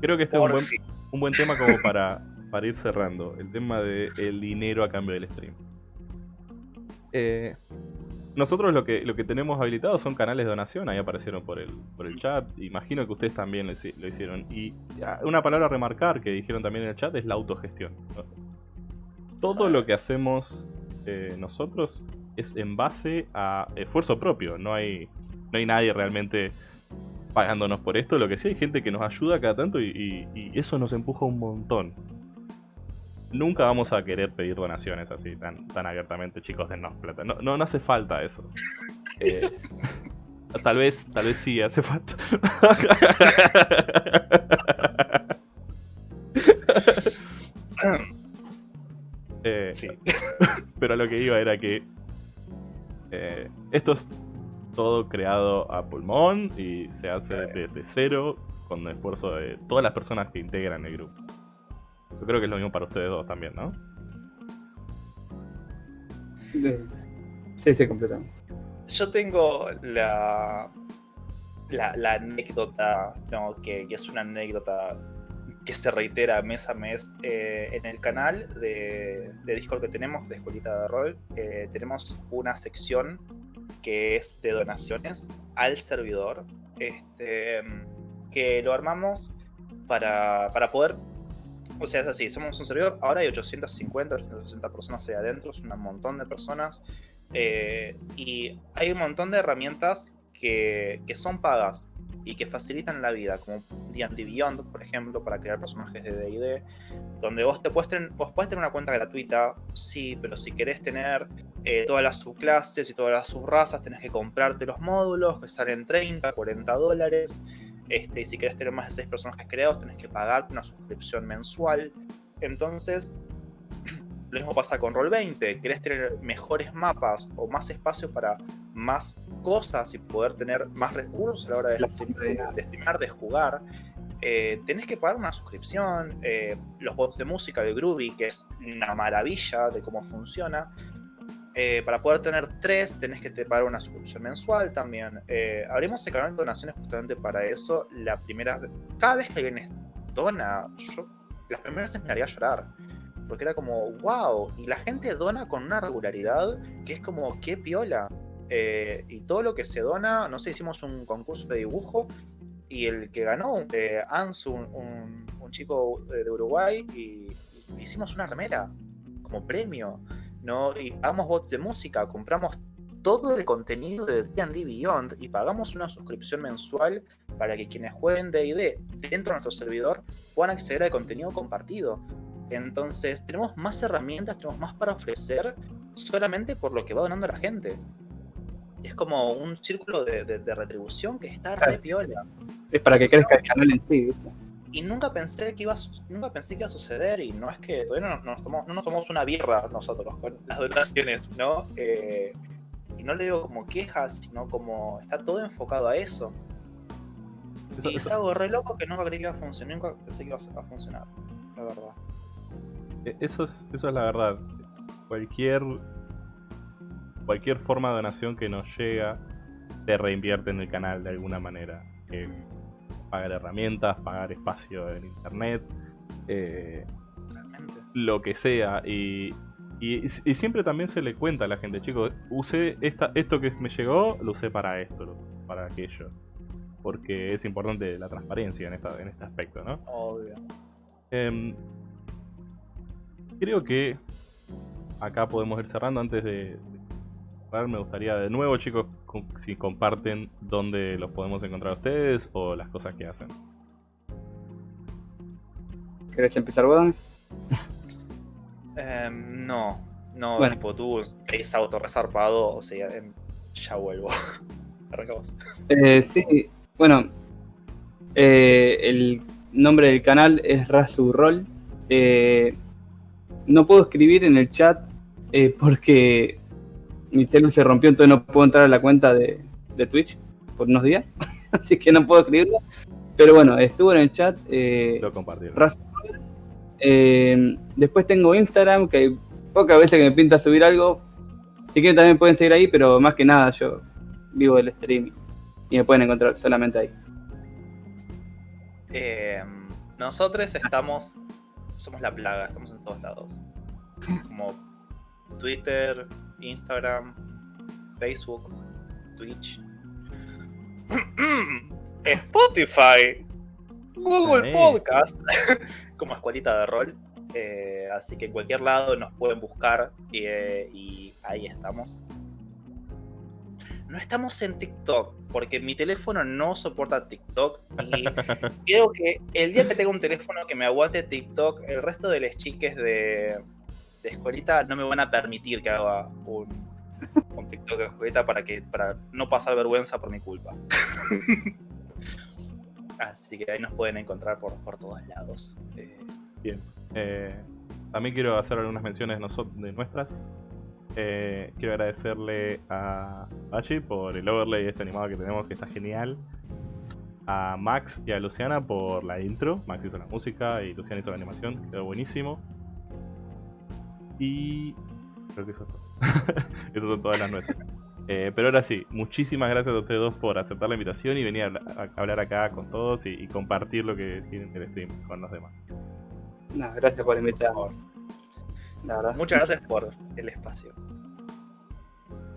Creo que este es un buen, un buen, tema como para, para ir cerrando. El tema del dinero a cambio del stream. Eh, nosotros lo que, lo que tenemos habilitado son canales de donación, ahí aparecieron por el, por el chat, imagino que ustedes también lo, hicieron. Y ah, una palabra a remarcar que dijeron también en el chat es la autogestión. Todo lo que hacemos eh, nosotros es en base a esfuerzo propio, no hay, no hay nadie realmente pagándonos por esto, lo que sí hay gente que nos ayuda cada tanto y eso nos empuja un montón nunca vamos a querer pedir donaciones así tan, tan abiertamente, chicos, de no plata. No, no, hace falta eso. (laughs) Eh, tal vez, tal vez sí hace falta. (laughs) Eh, sí. Pero lo que iba era que eh, esto es todo creado a pulmón y se hace desde cero con el esfuerzo de todas las personas que integran el grupo. Yo creo que es lo mismo para ustedes dos también, ¿no? Sí, sí, completamente. Yo tengo la, la, anécdota, no, que, es una anécdota que se reitera mes a mes eh, en el canal de, Discord que tenemos, de Escuelita de Rol. Eh, tenemos una sección que es de donaciones al servidor, este, que lo armamos para, para poder o sea, es así, somos un servidor, ahora hay 850, 860 personas ahí adentro, es un montón de personas. Eh, y hay un montón de herramientas que, que, son pagas y que facilitan la vida, como D&D Beyond, por ejemplo, para crear personajes de D&D, donde vos, te puedes tener, vos puedes tener una cuenta gratuita, sí, pero si querés tener eh, todas las subclases y todas las subrazas, tenés que comprarte los módulos, que salen 30, 40 dólares. Este, y si querés tener más de 6 personajes creados, tenés que pagarte una suscripción mensual. Entonces, (clears throat) lo mismo pasa con Roll20. Querés tener mejores mapas o más espacio para más cosas y poder tener más recursos a la hora de, de, de jugar. Eh, tenés que pagar una suscripción. Eh, los bots de música de Groovy, que es una maravilla de cómo funciona. Eh, para poder tener tres, tenés que te pagar una suscripción mensual también. Eh, abrimos el canal de donaciones justamente para eso. La primera cada vez que alguien dona, yo las primeras veces me haría llorar. Porque era como, wow, y la gente dona con una regularidad que es como, qué piola. Eh, y todo lo que se dona, no sé, hicimos un concurso de dibujo y el que ganó, eh, Ansu, un, chico de Uruguay, y hicimos una remera como premio. ¿No? Y pagamos bots de música, compramos todo el contenido de D&D Beyond y pagamos una suscripción mensual para que quienes jueguen D&D dentro de nuestro servidor puedan acceder al contenido compartido. Entonces, tenemos más herramientas, tenemos más para ofrecer solamente por lo que va donando la gente. Es como un círculo de, retribución que está re piola. Es para que crezca el canal en sí, y nunca pensé que iba a, nunca pensé que iba a suceder y no es que todavía no, nos tomamos, no nos tomamos una birra nosotros con (laughs) las donaciones, ¿no? Eh, y no le digo como quejas, sino como está todo enfocado a eso. y es algo re loco que nunca creí que iba a funcionar, nunca pensé que iba a funcionar, la verdad. E, eso es, eso es la verdad. Cualquier cualquier forma de donación que nos llega te reinvierte en el canal de alguna manera. Eh, pagar herramientas, pagar espacio en internet, eh, lo que sea. Y, y, siempre también se le cuenta a la gente, chicos, usé esta, esto que me llegó, lo usé para esto, para aquello. Porque es importante la transparencia en, esta, en este aspecto, ¿no? Obvio. Em, creo que acá podemos ir cerrando antes de, me gustaría de nuevo, chicos, si comparten dónde los podemos encontrar ustedes o las cosas que hacen. ¿Querés empezar, weón? Em, no, no, bueno. tipo tú es autorresarpado, o sea, em, ya vuelvo. (laughs) Arrancamos. Eh, sí, bueno, eh, el nombre del canal es Rasurroll. Eh, no puedo escribir en el chat eh, porque mi celu se rompió, entonces no puedo entrar a la cuenta de, Twitch por unos días. (laughs) Así que no puedo escribirlo. Pero bueno, estuvo en el chat. Eh, Lo compartí. Eh, después tengo Instagram, que hay pocas veces que me pinta subir algo. Si quieren también pueden seguir ahí, pero más que nada yo vivo del streaming. Y me pueden encontrar solamente ahí. Eh, nosotros estamos, somos la plaga, estamos en todos lados. Como Twitter, Instagram, Facebook, Twitch, (clears throat) Spotify, Google Podcast, (laughs) como escuelita de rol. Eh, así que en cualquier lado nos pueden buscar eh, y ahí estamos. No estamos en TikTok, porque mi teléfono no soporta TikTok. Y (laughs) creo que el día que tenga un teléfono que me aguante TikTok, el resto de las chiques de, de escuelita no me van a permitir que haga un, un TikTok de escuelita para, que, para no pasar vergüenza por mi culpa. (laughs) Así que ahí nos pueden encontrar por, por todos lados. Eh, Bien. Eh, también quiero hacer algunas menciones de nuestras. Eh, quiero agradecerle a Bachi por el overlay este animado que tenemos, que está genial. A Max y a Luciana por la intro. Max hizo la música y Luciana hizo la animación, quedó buenísimo. Y creo que eso es todo. (laughs) Esas son todas las nuestras. Eh, pero ahora sí, muchísimas gracias a ustedes dos por aceptar la invitación y venir a, a hablar acá con todos y, y, compartir lo que tienen el stream con los demás. No, gracias por invitarme. La verdad. Muchas gracias por el espacio.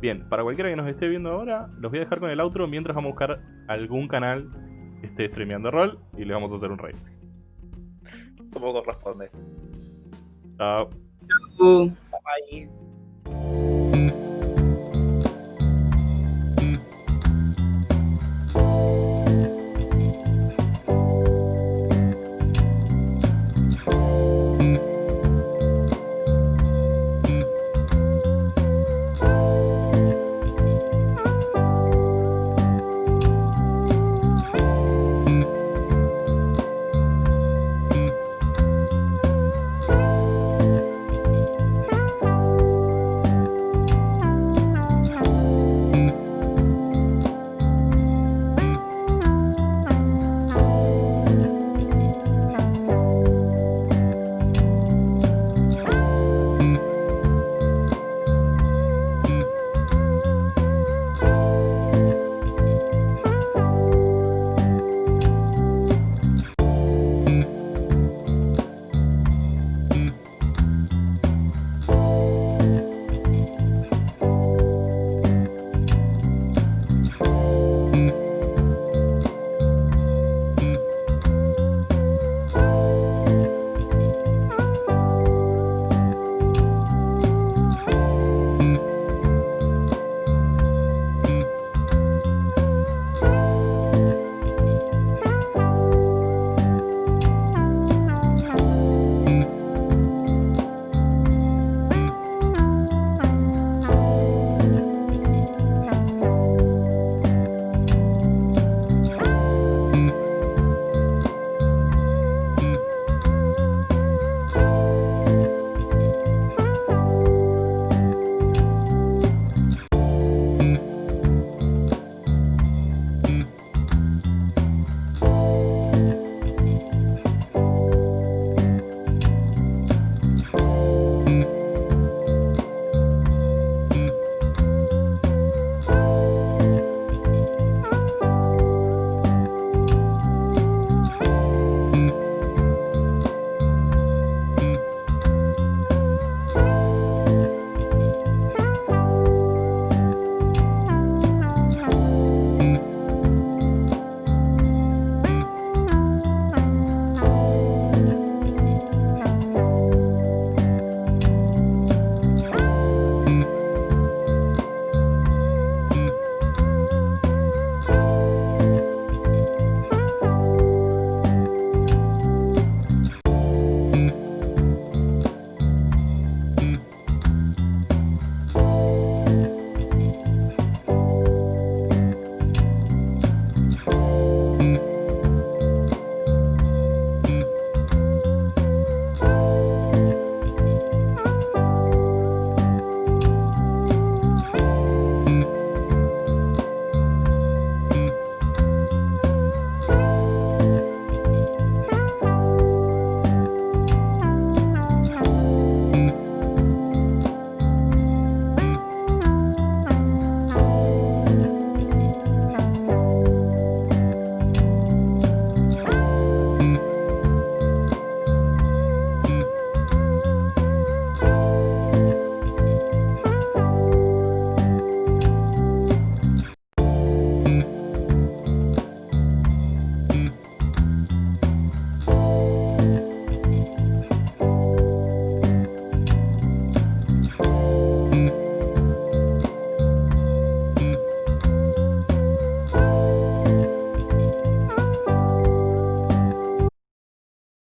Bien, para cualquiera que nos esté viendo ahora, los voy a dejar con el outro mientras vamos a buscar algún canal que esté streameando rol y le vamos a hacer un raid. Como corresponde. Chao. Chao. Bye.